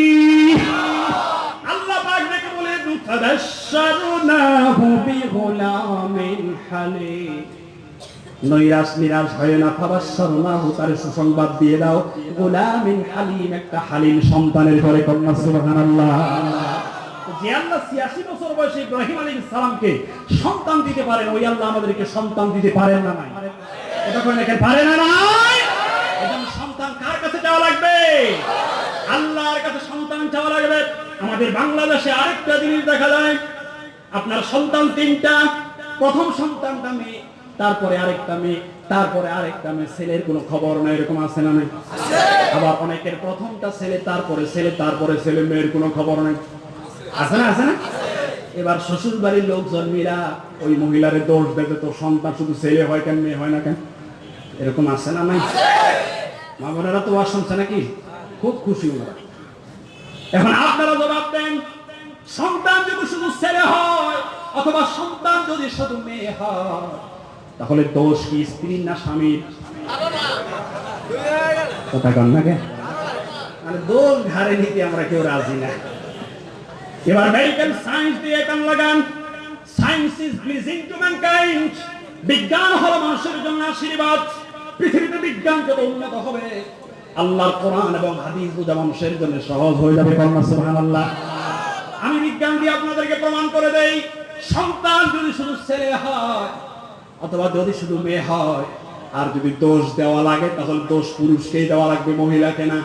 আল্লাহ বলে হয় না সুসংবাদ একটা সন্তানের ছিয়াশি সন্তান দিতে পারেন, ওই আল্লাহ আমাদেরকে সন্তান দিতে পারেন না নাই। সন্তান কার কাছে লাগবে? কাছে সন্তান চাওয়া লাগবে। আমাদের বাংলাদেশে আরেকটা জিনিস দেখা যায়। আপনার সন্তান তিনটা, প্রথম সন্তানটা মেয়ে, তারপরে আরেকটা মেয়ে, তারপরে আরেকটা মেয়ে। ছেলের কোনো খবর নাই, এরকম আছে না আবার অনেকের প্রথমটা ছেলে, তারপরে ছেলে তারপরে ছেলে, মেয়ের কোনো খবর নাই। আছে না আছে না? এবার শ্বশুর বাড়ির লোকজন মীরা ওই মহিলারে দোষ দেবে তো সন্তান শুধু ছেলে হয় কেন, মেয়ে হয় না কেন? এরকম আছে না নাই? মা বোনেরা তো আর শুনছে নাকি? খুব খুশি ওনারা। এখন আপনারা জবাব দেন, সন্তান যদি শুধু ছেলে হয় অথবা সন্তান যদি শুধু মেয়ে হয়, তাহলে দোষ কি স্ত্রীর না স্বামীর কথা কন না মানে দোষ ঘাড়ে নিতে আমরা কেউ রাজি না। এবার মেডিকেল সায়েন্স দিয়ে কান লাগান। Science is pleasing to mankind বিজ্ঞান হলো মানুষের জন্য আশীর্বাদ। পৃথিবীতে বিজ্ঞান যত উন্নত হবে? আল্লাহর কোরআন এবং হাদিস মানুষের জন্য সহজ হয়ে যাবে আমি বিজ্ঞান দিয়ে আপনাদেরকে প্রমাণ করে দেই, সন্তান যদি শুধু ছেলে হয়, অথবা যদি শুধু মেয়ে হয়, আর যদি দোষ দেওয়া লাগে, তাহলে দোষ পুরুষকেই দেওয়া লাগবে, মহিলাকে না।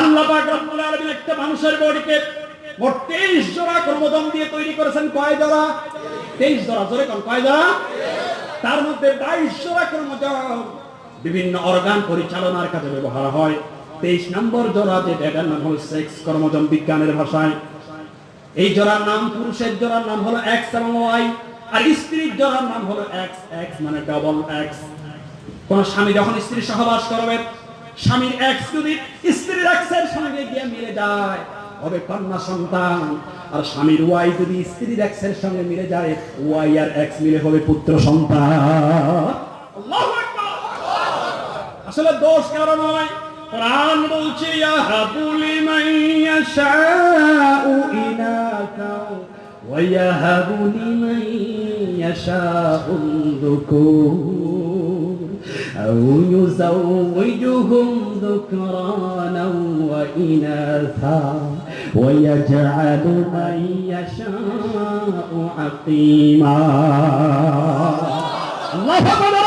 আল্লাহ একটা মানুষের বডিকে মোট 23 জোড়া ক্রোমোজোম দিয়ে তৈরি করেছেন, কয় জোড়া? 23 জোড়া, জোরে কয় জোড়া? তার মধ্যে 22 জোড়া ক্রোমোজোম বিভিন্ন অর্গান পরিচালনার কাজে ব্যবহার হয়। 23 নম্বর জোড়া যেটা এটার নাম হলো সেক্স ক্রোমোজোম বিজ্ঞানের ভাষায়। এই জোড়ার নাম পুরুষের জোড়ার নাম হলো এক্স এবং ওয়াই, আর স্ত্রীর জোড়ার নাম হলো এক্স এক্স মানে ডবল এক্স। কোন স্বামী যখন স্ত্রী সহবাস করবে, স্বামীর এক্স যদি স্ত্রীর এক্সের সঙ্গে গিয়ে মিলে যায় হবে কন্যা সন্তান। আর স্বামীর ওয়াই যদি স্ত্রীর এক্সের সঙ্গে মিলে যায়, ওয়াই আর এক্স মিলে হবে পুত্র সন্তান। আসলে দোষ কারণ নয়। কোরআন বলছে ইয়াহাবুলি মাইয়া শাউ মাইয়া শাউ ويجعل من يشاء عقيما الله أكبر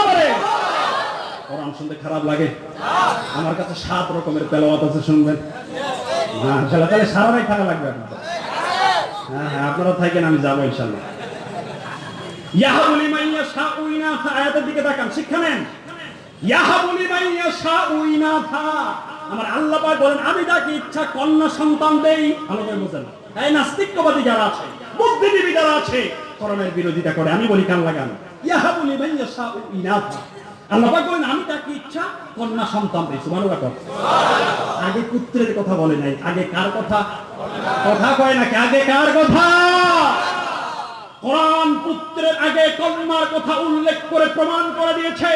কোরআন শুনতে খারাপ লাগে আমার কাছে সাত রকমের তেলাওয়াত আছে শুনবেন হ্যাঁ তাহলে তাহলে সারাটাই খারাপ লাগবে আপনাদের হ্যাঁ হ্যাঁ আপনারা থাকেন আমি যাবো ইনশাল্লাহ ইয়াহাবুলি মাইয়া শাউইনা থা আয়াতের দিকে তাকান শিক্ষা নেন ইয়াহাবুলি মাইয়া শাউইনা থা আমার আল্লাহ পাক বলেন, আমি যাকে ইচ্ছা কন্যা সন্তান দেই ভালো করে বুঝেন এই নাস্তিকবাদী যারা আছে, বুদ্ধিজীবী যারা আছে, কোরআনের বিরোধিতা করে। আমি বলি, কান লাগান। ইয়াহাবুলি মাইয়া শাউইনা থা আল্লাহ পাক বলেন, আমি তাকে ইচ্ছা কন্যা সন্তান দেই। সুবহানাল্লাহ আগে পুত্রের কথা বলে নাই। আগে কার কথা? কথা কয় নাকি আগে কার কথা? কোরআন পুত্রের আগে কন্যার কথা উল্লেখ করে প্রমাণ করে দিয়েছে।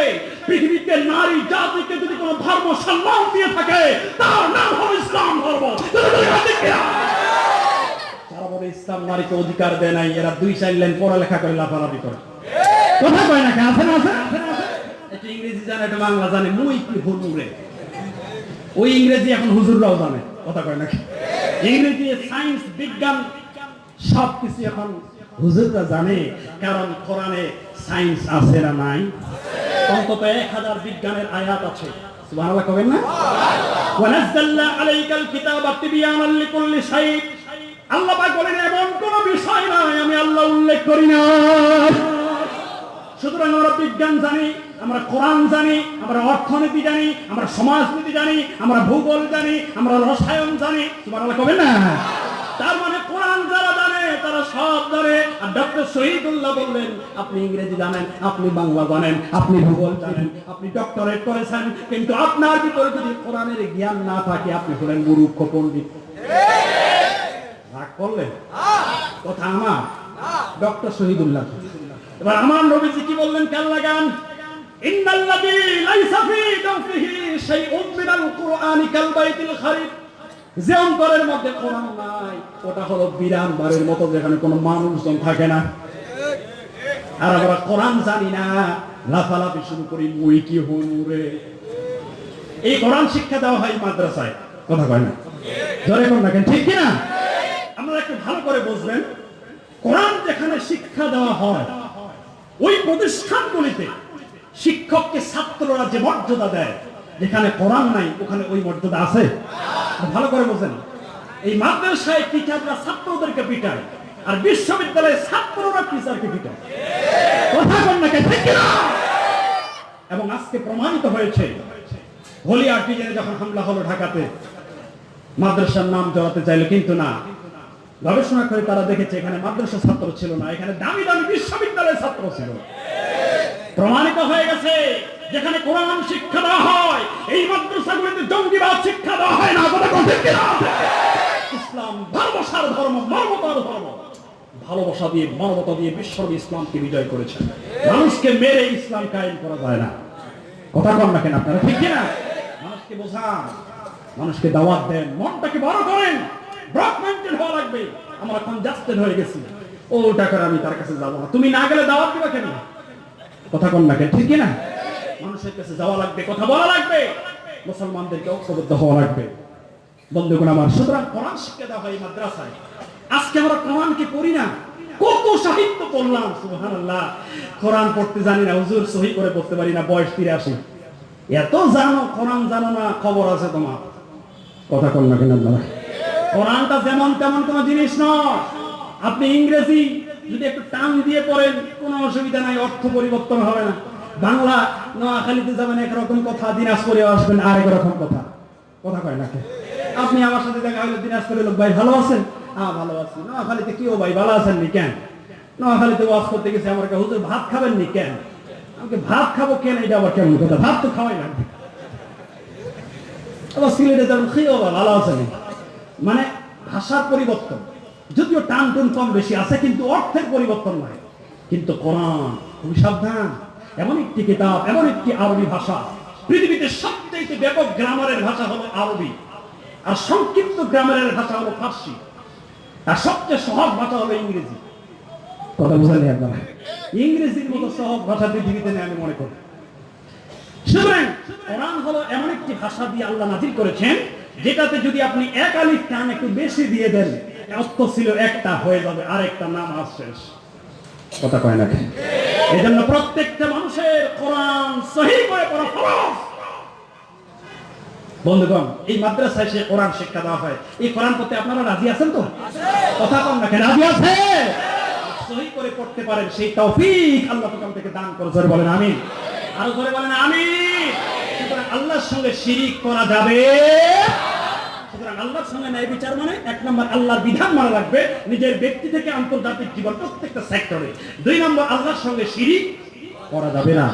পৃথিবীতে নারী জাতিকে যদি কোনো ধর্ম সম্মান দিয়ে থাকে, তার নাম হলো ইসলাম ধর্ম। ইসলাম নারীকে অধিকার দেয় নাই, এরা দুই চার লাইন পড়ালেখা করে, লাফালাফি করে। কথা কয় না আছে না আছে? একটু ইংরেজি জানে, একটু বাংলা জানে। মুই কি হুজুরে ওই ইংরেজি এখন হুজুররাও জানে। কথা কয় নাকি ইংরেজি, সায়েন্স, বিজ্ঞান সব কিছু এখন হুজুররা জানে, কারণ কোরআনে সায়েন্স আছে না নাই? অন্তত এক হাজার বিজ্ঞানের আয়াত আছে। সুতরাং আমরা বিজ্ঞান জানি, আমরা জানি, আমরা অর্থনীতি জানি, আমরা সমাজনীতি জানি, আমরা ভূগোল জানি, আমরা রসায়ন জানি। সুবহানাল্লাহ কবেন না? তার মানে কোরআন যারা তারা সব জানে আর ডক্টর শহীদুল্লাহ বললেন, আপনি ইংরেজি জানেন, আপনি বাংলা জানেন, আপনি ভূগোল জানেন, আপনি ডক্টরেট করেছেন। কিন্তু আপনার ভিতরে যদি কোরআনের জ্ঞান না থাকে, আপনি হলেন মূর্খ পণ্ডিত। রাগ করলেন? কথা আমার? ডক্টর শহীদুল্লাহ। এবার আমার নবীজি কি বললেন কাল লাগান ইন্নাল্লাযী লাইসা ফী শাইউন মিনাল কুরআনি কাল বাইতিল খারিব যে অন্তরের মধ্যে কোরআন নাই। ওটা হলো বিরান বাড়ির মতো যেখানে কোনো মানুষজন থাকে না। আর আমরা কোরআন জানি না। লাফালাফি শুরু করি, মুই কি হুনুরে এই কোরআন শিক্ষা দেওয়া হয় মাদ্রাসায়। কথা কয় না? ধরে কোন রাখেন ঠিক কিনা? আপনারা একটু ভালো করে বুঝবেন। কোরআন যেখানে শিক্ষা দেওয়া হয়, ওই প্রতিষ্ঠানগুলিতে শিক্ষককে ছাত্ররা যে মর্যাদা দেয়, যেখানে কোরআন নাই, ওখানে ওই মর্যাদা আছে? ভালো করে বোঝেন। এই মাদ্রাসায় টিচাররা ছাত্রদেরকে পিটায় আর বিশ্ববিদ্যালয়ে ছাত্ররা টিচারকে পিটায় কথা বল না কে ঠিক কিনা? এবং আজকে প্রমাণিত হয়েছে হলিয়ার ডিজাইনে যখন হামলা হলো ঢাকাতে, মাদ্রাসার নাম জড়াতে চাইলো, কিন্তু না। গবেষণা করে তারা দেখেছে, এখানে মাদ্রাসা ছাত্র ছিল না, এখানে দামি দামি বিশ্ববিদ্যালয়ের ছাত্র ছিল। প্রমাণিত হয়ে গেছে যেখানে কোরআন শিক্ষা দেওয়া হয়, এই মাদ্রাসাগুলিতে জঙ্গিবাদ শিক্ষা দেওয়া হয় না, কথা কিনা? ইসলাম ভালোবাসার ধর্ম, মানবতার ধর্ম। ভালোবাসা দিয়ে, মানবতা দিয়ে বিশ্বরবি ইসলামকে বিজয় করেছেন। মানুষকে মেরে ইসলাম কায়েম করা যায় না। কথা কন না কেন আপনারা, ঠিক কিনা? মানুষকে বোঝান, মানুষকে দাওয়াত দেন, মনটাকে বড় করেন। ব্রক মাইন্ডেড হওয়া লাগবে। আমরা এখন জাস্টেড হয়ে গেছি। ও টাকার আমি তার কাছে যাব না। তুমি না গেলে দাওয়াত দিবা কেন? কথা কন না কেন, ঠিক কিনা? মানুষের কাছে যাওয়া লাগবে, কথা বলা লাগবে। মুসলমানদেরকে ঐক্যবদ্ধ হওয়া লাগবে। বন্ধুগণ আমার, সুতরাং কোরআন শিক্ষা দেওয়া হয় মাদ্রাসায়। আজকে আমরা কোরআনকে পড়ি না। কত সাহিত্য পড়লাম, সুবহানাল্লাহ। কোরআন পড়তে জানি না, হুজুর সহি করে পড়তে পারি না, বয়স তিরাশি। এত জানো, কোরআন জানো না, খবর আছে তোমার। কথা কল না কেন আপনারা? কোরআনটা যেমন তেমন কোনো জিনিস নয়। আপনি ইংরেজি যদি একটু টান দিয়ে পড়েন, কোনো অসুবিধা নাই, অর্থ পরিবর্তন হবে না। বাংলা নোয়াখালীতে যাবেন একরকম কথা, দিনাজপুরে আসবেন আরেক রকম কথা। কথা কয় না আপনি আমার সাথে দেখা হলো দিনাজপুরের লোক ভাই ভালো আছেন? হ্যাঁ ভালো আছি। নোয়াখালীতে কি ও ভাই ভালো আছেন নি কেন? নোয়াখালীতে ওয়াজ করতে গেছে, আমার হুজুর, ভাত খাবেন নি কেন? আমাকে ভাত খাব কেন? এটা আবার কেমন কথা? ভাত তো খাওয়াই লাগবে আবার সিলেটে যাবেন খেয়েও ভালো আছেন মানে ভাষার পরিবর্তন। যদিও টান টুন কম বেশি আছে, কিন্তু অর্থের পরিবর্তন নাই। কিন্তু কোরআন, খুবই সাবধান। এমন একটি কিতাব, এমন একটি আরবি ভাষা। পৃথিবীতে সবচেয়ে ব্যাপক গ্রামারের ভাষা হলো আরবি। আর সংক্ষিপ্ত গ্রামারের ভাষা হলো ফার্সি। আর সবচেয়ে সহজ ভাষা হলো ইংরেজি। কথা বুঝালি আপনারা? ইংরেজির মতো সহজ ভাষা পৃথিবীতে নেই আমি মনে করি। সুতরাং কোরআন হলো এমন একটি ভাষা দিয়ে আল্লাহ নাজির করেছেন, যেটাতে যদি আপনি এক আলিফ টান একটু বেশি দিয়ে দেন, অর্থ ছিল একটা, হয়ে যাবে আরেকটা নাম আজ শেষ। কথা কয় না এই জন্য প্রত্যেকটা মানুষের কোরআন সহি করে বন্ধুগণ, এই মাদ্রাসায় সে কোরআন শিক্ষা দেওয়া হয়। এই কোরআন পড়তে আপনারা রাজি আছেন তো? কথা কম না রাজি আছে? সহি করে পড়তে পারেন, সেই তৌফিক আল্লাহ প্রথম থেকে দান করে বলেন আমিন। আরও বলেন সুতরাং আল্লাহর সঙ্গে শিরিক করা যাবে সুতরাং আল্লাহর সঙ্গে ন্যায় বিচার মানে এক নম্বর আল্লাহর বিধান মানা লাগবে নিজের ব্যক্তি থেকে আন্তর্জাতিক জীবন প্রত্যেকটা সেক্টরে দুই নম্বর, আল্লাহর সঙ্গে শিরিক করা যাবে না।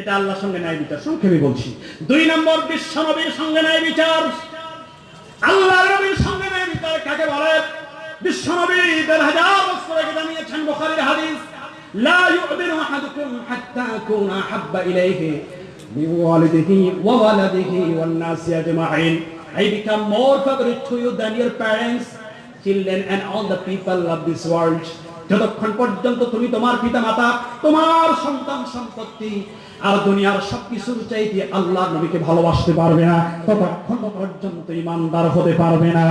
এটা আল্লাহর সঙ্গে ন্যায় বিচার সংক্ষেপে বলছি। দুই নম্বর, বিশ্ব নবীর সঙ্গে ন্যায় বিচার। আল্লাহ নবীর সঙ্গে ন্যায় বিচার কাকে বলে? বিশ্ব নবী দেড় হাজার বছর আগে জানিয়েছেন বুখারীর হাদিস, লা ইউমিনু আহাদুকুম হাত্তা আকুনা আহাব্বা ইলাইহি waladihi wan nasi ajma'in I become more favorite to you than your parents, children, and all the people of this world. যতক্ষণ পর্যন্ত তুমি তোমার পিতা মাতা তোমার সন্তান সম্পত্তি আর দুনিয়ার সবকিছুর চাইতে আল্লাহ নবীকে ভালোবাসতে পারবে না, ততক্ষণ পর্যন্ত ইমানদার হতে পারবে না।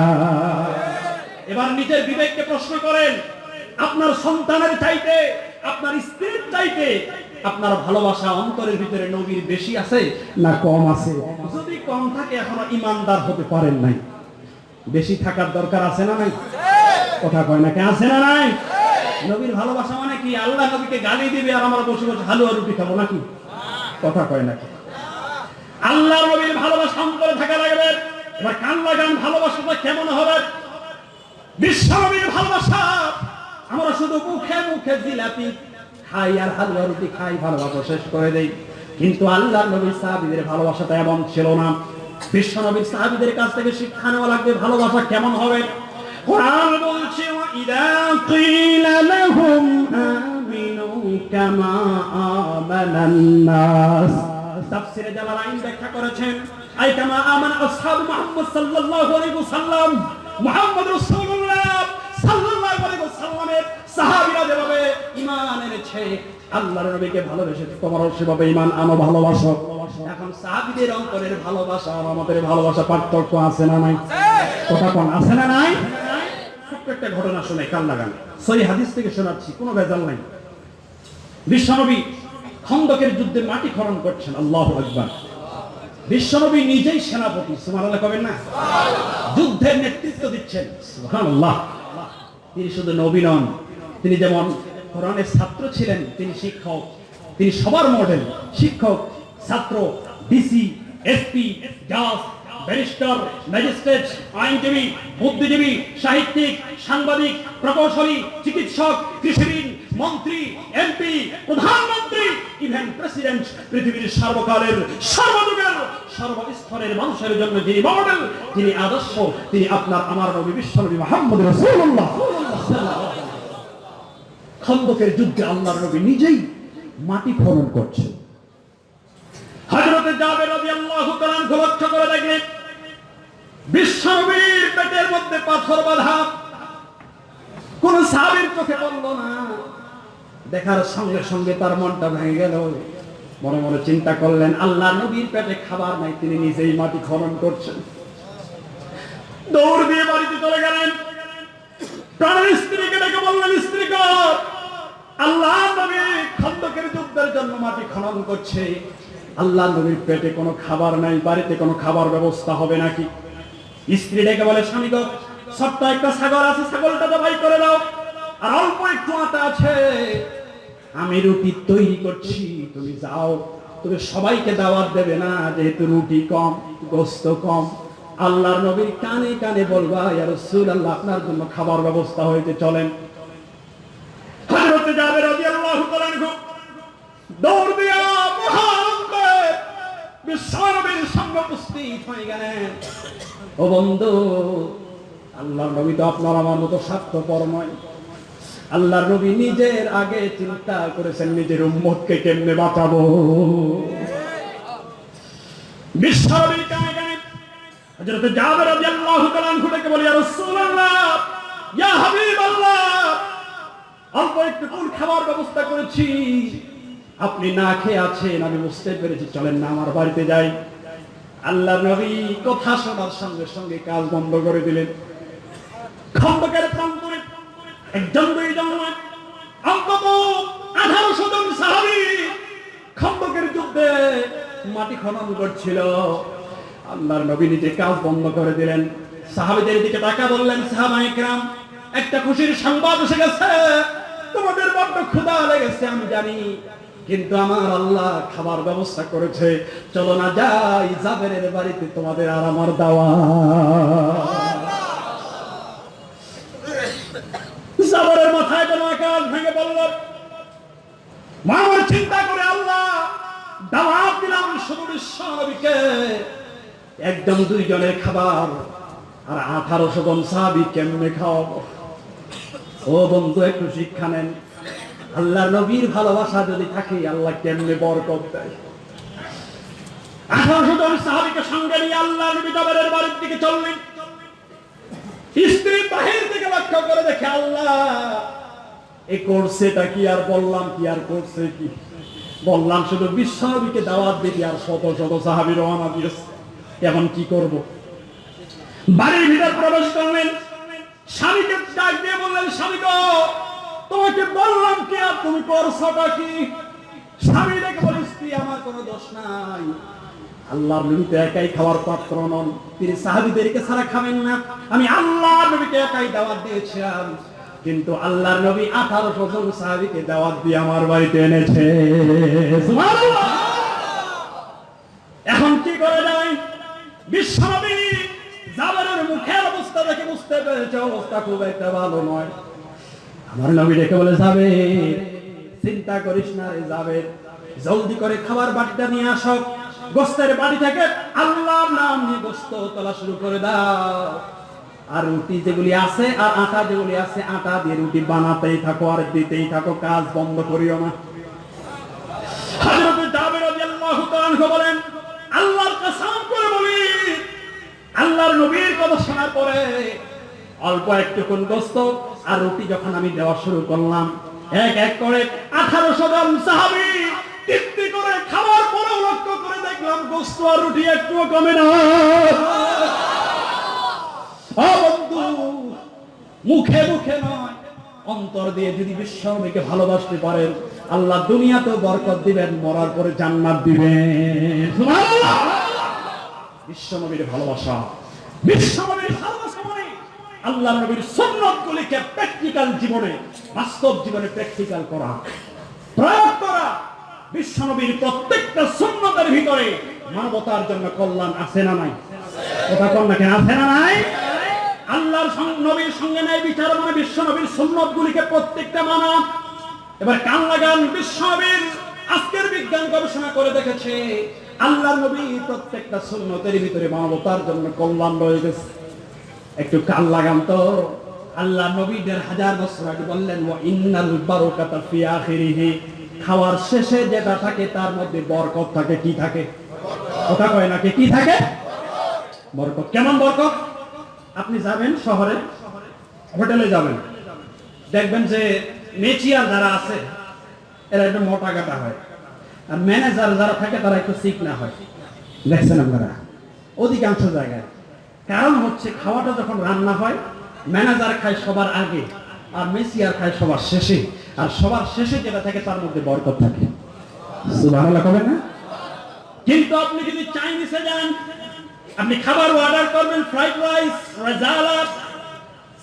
এবার নিজের বিবেককে প্রশ্ন করেন, আপনার সন্তানের চাইতে, আপনার স্ত্রীর চাইতে আপনার ভালোবাসা অন্তরের ভিতরে নবীর বেশি আছে? না কম আছে। যদি কম থাকে এখনও ইমানদার হতে পারেন নাই। বেশি থাকার দরকার আছে না নাই? কথা কয় না কে? আছে না নাই? নবীর ভালোবাসা মানে কি? আল্লাহ নবীকে গালি দিবে আর আমরা বসে বসে হালুয়া রুটি খাব নাকি? কথা কয় নাকি আল্লাহ নবীর ভালোবাসা অন্তরে থাকা লাগবে। এবার কান লাগান ভালোবাসাটা কেমন হবে? বিশ্ব নবীর ভালোবাসা। আমরা শুধু মুখে মুখে জিলাপি খাই আর হালুয়া রুটি খাই, ভালোবাসা শেষ করে দেই। কিন্তু আল্লাহ নবীর সাহাবিদের ভালোবাসাটা এমন ছিল না। বিশ্ব নবীর সাহাবিদের কাছ থেকে শিক্ষা নেওয়া লাগবে, ভালোবাসা কেমন হবে? কোরআন বলছে ইদা কিলা লাহুম আমিনু কামা আমানান নাস। তাফসিরে জালালাইন ব্যাখ্যা করেছেন, আই কামা আমান আসহাব মুহাম্মদ সাল্লাল্লাহু আলাইহি ওয়াসাল্লাম, মুহাম্মদ রাসূলুল্লাহ। খন্দকের যুদ্ধে মাটি খনন করছেন, আল্লাহ আকবার। বিশ্বনবী নিজেই সেনাপতি, সুবহানাল্লাহ কবেন না? যুদ্ধের নেতৃত্ব দিচ্ছেন তিনি শুধু নবী নন, তিনি যেমন কোরআনের ছাত্র ছিলেন, তিনি শিক্ষক, তিনি সবার মডেল, শিক্ষক, ছাত্র, ডিসি, এসপি, জাজ, ব্যারিস্টার, ম্যাজিস্ট্রেট, আইনজীবী, বুদ্ধিজীবী, সাহিত্যিক, সাংবাদিক, প্রকৌশলী, চিকিৎসক, কৃষিবিদ মন্ত্রী, এমপি, প্রধানমন্ত্রী ইভেন প্রেসিডেন্ট পৃথিবীর সর্বকালের, সর্বযুগের, সর্বস্তরের মানুষের জন্য যিনি মডেল তিনি আদর্শ, তিনি আপনার আমার নবী বিশ্বনবী মোহাম্মদ রাসূলুল্লাহ। খন্দকের যুদ্ধে আল্লাহর নবী নিজেই মাটি খনন করছেন। হযরতে জাবের রাদিয়াল্লাহু তাআলা লক্ষ্য করে দেখলেন বিশ্বনবীর পেটের মধ্যে পাথর বাঁধা। কোন সাহাবীর চোখে পড়ল না। দেখার সঙ্গে সঙ্গে তার মনটা ভেঙে গেল। মনে মনে চিন্তা করলেন, আল্লাহ নবীর পেটে খাবার নাই, তিনি নিজেই মাটি খনন করছেন। দৌড় দিয়ে বাড়িতে চলে গেলেন। প্রাণের স্ত্রীকে ডেকে বললেন, স্ত্রী আল্লাহ নবী খন্দকের যুদ্ধের জন্য মাটি খনন করছে। আল্লাহ নবীর পেটে কোনো খাবার নাই, বাড়িতে কোনো খাবার ব্যবস্থা হবে নাকি? স্ত্রী ডেকে বলে, স্বামী ছোট্ট একটা ছাগল আছে, ছাগলটা জবাই করে দাও। আর অল্প একটু আটা আছে। আমি রুটি তৈরি করছি, তুমি যাও। তুমি সবাইকে দাওয়াত দেবে না, যেহেতু রুটি কম, গোস্ত কম। আল্লাহর নবীর কানে কানে বলবা ইয়া রাসূলুল্লাহ, আপনার জন্য খাবার ব্যবস্থা হইতে চলেন। হযরত জাবের রাদিয়াল্লাহু তাআলা দৌড় দিয়া করে বিশ্বনবীর সঙ্গে উপস্থিত হয়ে গেলেন। ও বন্ধু, আল্লাহর নবী তো আপনার আমার মতো স্বার্থপর নয়। আল্লাহর নবী নিজের আগে চিন্তা করেছেন, নিজের উম্মতকে কেমনে বাঁচাবো? ব্যবস্থা করেছি। আপনি না খেয়ে আছেন, আমি বুঝতে পেরেছি, চলেন না, আমার বাড়িতে যাই। আল্লাহ নবী কথা শোনার সঙ্গে সঙ্গে কাজ বন্ধ করে দিলেন। খন্দকের প্রান্তরে সাহাবি মাটি খনন করছিল। আল্লাহর নবী নিজে কাজ বন্ধ করে দিলেন। সাহাবিদের দিকে টাকা বললেন সাহাবাইকরাম একটা খুশির সংবাদ এসে গেছে। তোমাদের বড্ড ক্ষুধা লেগেছে, আমি জানি। কিন্তু আমার আল্লাহ খাবার ব্যবস্থা করেছে। চলো না যাই, জাবেরের বাড়িতে তোমাদের আর আমার দাওয়া জাবেরের মাথায় যেন আকাশ ভেঙে পড়ল। মামার চিন্তা করে আল্লাহ, দাওয়াত দিলাম শুধু বিশ্ব নবীকে। একদম দুইজনের খাবার আর আঠারোশো জন সাহাবি কেমনে খাওয়াবো? ও বন্ধু, একটু শিক্ষা নেন। আল্লাহ নবীর ভালোবাসা যদি থাকে, আল্লাহ কেমনে বরকত দেয়? আঠারোশো জন সাহাবিকে সঙ্গে নিয়ে আল্লাহ নবী জাবেরের বাড়ির দিকে চললেন। স্ত্রী বাহির থেকে লক্ষ্য করে দেখে আল্লাহ এ করছেটা কি আর বললাম কি, আর করছে কি? বললাম শুধু বিশ্বনবীকে দাওয়াত দিবি, আর শত শত সাহাবি রওনা দিয়েছে। এখন কি করব? বাড়ির ভিতর প্রবেশ করলেন। স্বামীকে ডাক দিয়ে বললেন, স্বামী গো, তোমাকে বললাম কি আর তুমি করছোটা কি? স্বামী দেখে বলে স্ত্রী, আমার কোনো দোষ নাই। আল্লাহর নবীতে একাই খাওয়ার পাত্র নন। তিনি সাহাবিদেরকে ছাড়া খাবেন না। আমি আল্লাহর নবীকে একাই দাওয়াত দিয়েছিলাম। কিন্তু আল্লাহর নবী আঠারোশো জন সাহাবিকে দাওয়াত দিয়ে আমার বাড়িতে এনেছে। এখন কি করে যায়? বিশ্বনবী জাবারের মুখের অবস্থা দেখে বুঝতে পেরেছে, অবস্থা খুব একটা ভালো নয়। আমার নবী ডেকে বলে যাবে চিন্তা করিস না রে যাবে জলদি করে খাবার বাটিটা নিয়ে আসো গোস্তের বাড়ি থেকে আল্লাহর নাম নিয়ে গোস্ত তোলা শুরু করে দাও। আর রুটি যেগুলি আছে, আর আটা যেগুলি আছে, আটা দিয়ে রুটি বানাতেই থাকো আর দিতেই থাকো, কাজ বন্ধ করিও না। আর রুটি যখন আমি দেওয়া শুরু করলাম, এক এক করে আঠারোশো জন সাহাবি তৃপ্তি করে খাওয়ার পরেও লক্ষ্য করে দেখলাম গোস্ত আর রুটি একটুও কমে না। মুখে মুখে নয়, অন্তর দিয়ে যদি বিশ্বনবীকে ভালোবাসতে পারেন, আল্লাহ দুনিয়াতে বরকত দিবেন, মরার পরে জান্নাত দিবেন। বিশ্বনবীর ভালোবাসা বিশ্বনবীর ভালোবাসা মানে আল্লাহ নবীর সুন্নতগুলিকে প্র্যাকটিক্যাল জীবনে, বাস্তব জীবনে প্র্যাকটিক্যাল করা, প্রয়োগ করা। বিশ্বনবীর প্রত্যেকটা সুন্নতের ভিতরে মানবতার জন্য কল্যাণ আছে না নাই? কথা কন না কেন, আছে না নাই? আল্লাহর নবীর সঙ্গে নাই বিচার মানে বিশ্বনবীর সুন্নত গুলিকে প্রত্যেকটা মানা এবার কান লাগান, বিশ্বনবীর আজকের বিজ্ঞান গবেষণা করে দেখেছে, আল্লাহ নবী প্রত্যেকটা সুন্নতের ভিতরে মানবতার জন্য কল্যাণ রয়ে গেছে একটু কান লাগান তো। আল্লাহ নবী দেড় হাজার বছর আগে বললেন ও ইন্নাল বারকাতা ফি আখিরিহি। খাওয়ার শেষে যেটা থাকে, তার মধ্যে বরকত থাকে। কি থাকে? কথা কয় নাকি কি? থাকে? বরকত। কেমন বরকত? আপনি যাবেন শহরে, হোটেলে যাবেন। দেখবেন যে মেচিয়ার যারা আছে, এরা একটু মোটা কাটা হয়। আর ম্যানেজার যারা থাকে, তারা একটু সিক না হয়। দেখছেন আপনারা? অধিকাংশ জায়গায়। কারণ হচ্ছে, খাওয়াটা যখন রান্না হয়, ম্যানেজার খায় সবার আগে, আর মেসিয়ার খায় সবার শেষে। আর সবার শেষে যেটা থাকে, তার মধ্যে বরকত থাকে। না? কিন্তু আপনি যদি চাইনিজে যান, আপনি খাবার অর্ডার করবেন ফ্রাইড রাইস রেজালাত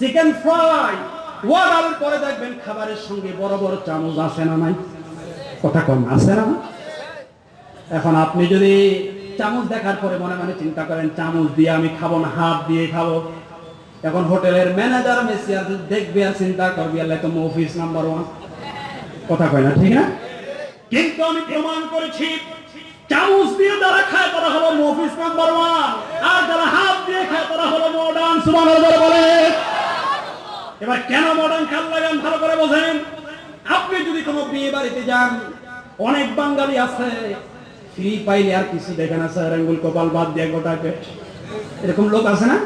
চিকেন ফ্রাই অর্ডার পরে দেখবেন খাবারের সঙ্গে বড় বড় চামচ আছে না নাই। কথা কম আছে না? এখন আপনি যদি চামচ দেখার পরে মনে মনে চিন্তা করেন, চামচ দিয়ে আমি খাব না, হাত দিয়ে খাব। এখন হোটেলের ম্যানেজার মেসিয়ার দেখবে আর চিন্তা করবি, আল্লাহ তো অফিস নাম্বার ওয়ান কথা কয় না ঠিক না? কিন্তু আমি প্রমাণ করেছি চামচ দিয়ে যারা খায় তারা হলো মফিস নাম্বার ওয়ান আর যারা হাত দিয়ে খায় তারা হলো মডার্ন সুমান বলে এবার কেন মডার্ন খাল লাগান ভালো করে বোঝেন? আপনি যদি কোনো বিয়ে বাড়িতে যান অনেক বাঙালি আছে ফ্রি পাইলে আর কিছু দেখে না স্যার আঙ্গুল কপাল বাদ দিয়ে গোটা পেট। এরকম লোক আছে না?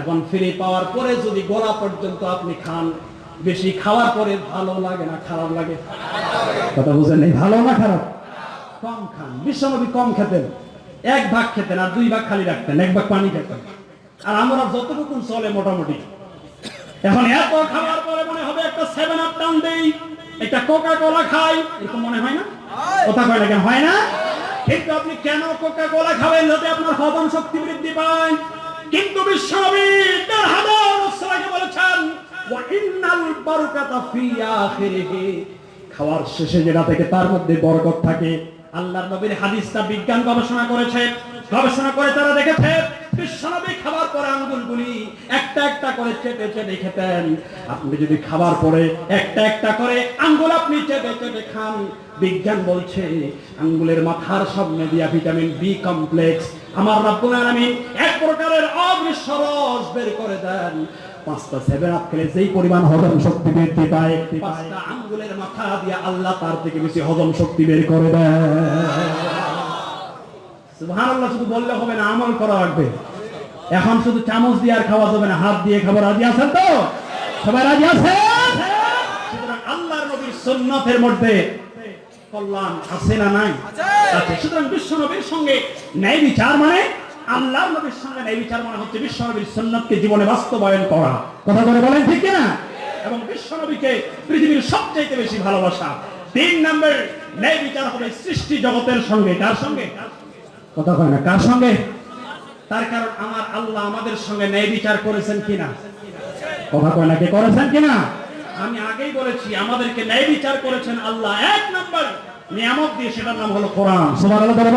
এখন ফ্রি পাওয়ার পরে যদি গলা পর্যন্ত আপনি খান বেশি খাওয়ার পরে ভালো লাগে না, খারাপ লাগে? কথা বুঝেন এই ভালো না খারাপ? কম খান। বিশ্বনবী কম খেতেন। এক ভাগ খেতেন আর দুই ভাগ খালি রাখতেন, এক ভাগ পানি খেতেন। আর আমরা যতটুকু চলে মোটামুটি। এখন এত খাওয়ার পরে মনে হবে একটা সেভেন আপ টান দেই, একটা কোকা কোলা খাই। এরকম মনে হয় না? কথা কয় না কেন? হয় না? কিন্তু আপনি কেন কোকা কোলা খাবেন যাতে আপনার হজম শক্তি বৃদ্ধি পায়? কিন্তু বিশ্বনবী দেড় হাজার বলেছেন খাওয়ার শেষে যেটা থেকে তার মধ্যে বরকত থাকে, আল্লাহর নবীর হাদিসটা বিজ্ঞান গবেষণা করেছে। গবেষণা করে তারা দেখেছে খাবার পরে একটা একটা করে বিজ্ঞান বলছে, আঙ্গুলের মাথার সামনে দিয়া ভিটামিন বি কমপ্লেক্স আমার এক প্রকারের বের করে দেন। পাঁচটা সেভেন আপ খেলে যেই পরিমাণ হজম শক্তি বৃদ্ধি পায় পাঁচটা আঙ্গুলের মাথা দিয়ে আল্লাহ তার থেকে বেশি হজম শক্তি বের করে দেয়। সুবহানাল্লাহ শুধু বললে হবে না আমল করা লাগবে। এখন শুধু চামচ দিয়ে আর খাওয়া যাবে না হাত দিয়ে খাবার রাজি আছেন তো? সবাই রাজি আছে সুতরাং আল্লাহর নবীর সুন্নতের মধ্যে কল্যাণ আছে না নাই? সুতরাং বিশ্ব নবীর সঙ্গে ন্যায় বিচার মানে আল্লাহর নবীর সঙ্গে ন্যায় বিচার মানে হচ্ছে বিশ্ব নবীর সুন্নতকে জীবনে বাস্তবায়ন করা। কথা করে বলেন ঠিক না এবং বিশ্ব নবীকে পৃথিবীর সবচাইতে বেশি ভালোবাসা। তিন নম্বর ন্যায় বিচার হবে সৃষ্টি জগতের সঙ্গে। কার সঙ্গে? কথা কয় না কার সঙ্গে? তার কারণ আমার আল্লাহ আমাদের সঙ্গে ন্যায় বিচার করেছেন কিনা? কথা কয় না কে করেছেন কিনা? আমি আগেই বলেছি আমাদেরকে ন্যায় বিচার করেছেন আল্লাহ। এক নম্বর নিয়ামত দিয়ে সেটার নাম হলো কোরআন। সুবহানাল্লাহ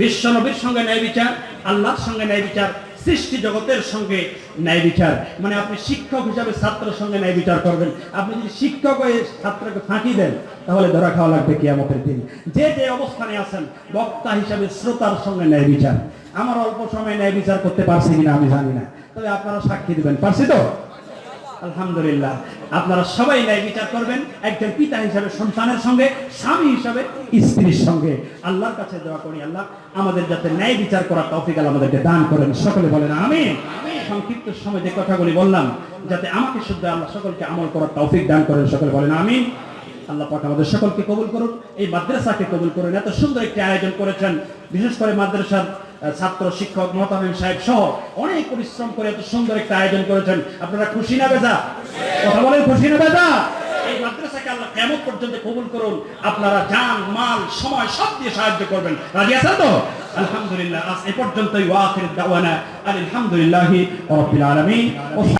বিশ্ব নবীর সঙ্গে ন্যায় বিচার, আল্লাহর সঙ্গে ন্যায় বিচার, সৃষ্টি জগতের সঙ্গে ন্যায় বিচার। মানে আপনি শিক্ষক হিসাবে ছাত্রের সঙ্গে ন্যায় বিচার করবেন। আপনি যদি শিক্ষক হয়ে ছাত্রকে ফাঁকি দেন, তাহলে ধরা খাওয়া লাগবে কিয়ামতের দিন। যে যে অবস্থানে আছেন, বক্তা হিসাবে শ্রোতার সঙ্গে ন্যায় বিচার। আমার অল্প সময় ন্যায় বিচার করতে পারছি কিনা আমি জানি না। তবে আপনারা সাক্ষী দিবেন। পারছি তো? আলহামদুলিল্লাহ। আপনারা সবাই ন্যায় বিচার করবেন, একজন পিতা হিসাবে, সন্তানের সঙ্গে, স্বামী হিসাবে, স্ত্রীর সঙ্গে। আল্লাহর কাছে দোয়া করি, আল্লাহ, আমাদের যাতে ন্যায় বিচার করার তৌফিক আমাদেরকে দান করেন। সকলে বলেন আমি সংক্ষিপ্ত সময় যে কথাগুলি বললাম, যাতে আমাকে শুদ্ধ আল্লাহ সকলকে আমল করার তৌফিক দান করেন, সকলে বলেন আমি আল্লাহ পাক আমাদের সকলকে কবুল করুন এই মাদ্রাসাকে কবুল করুন। এত সুন্দর একটি আয়োজন করেছেন। বিশেষ করে মাদ্রাসার ছাত্র শিক্ষক মহতামিম সাহেব সহ অনেক পরিশ্রম করে এত সুন্দর একটা আয়োজন করেছেন। আপনারা খুশি না বেজা? কথা বলেন, খুশি না বেজা? পর্যন্ত কবুল করুন, আপনারা মাল, সময় সব দিয়ে সাহায্য করবেন। রাজি আলহামদুলিল্লাহ, আজ এ পর্যন্তই ওয়াখির দাওয়ানা, আলহামদুলিল্লাহি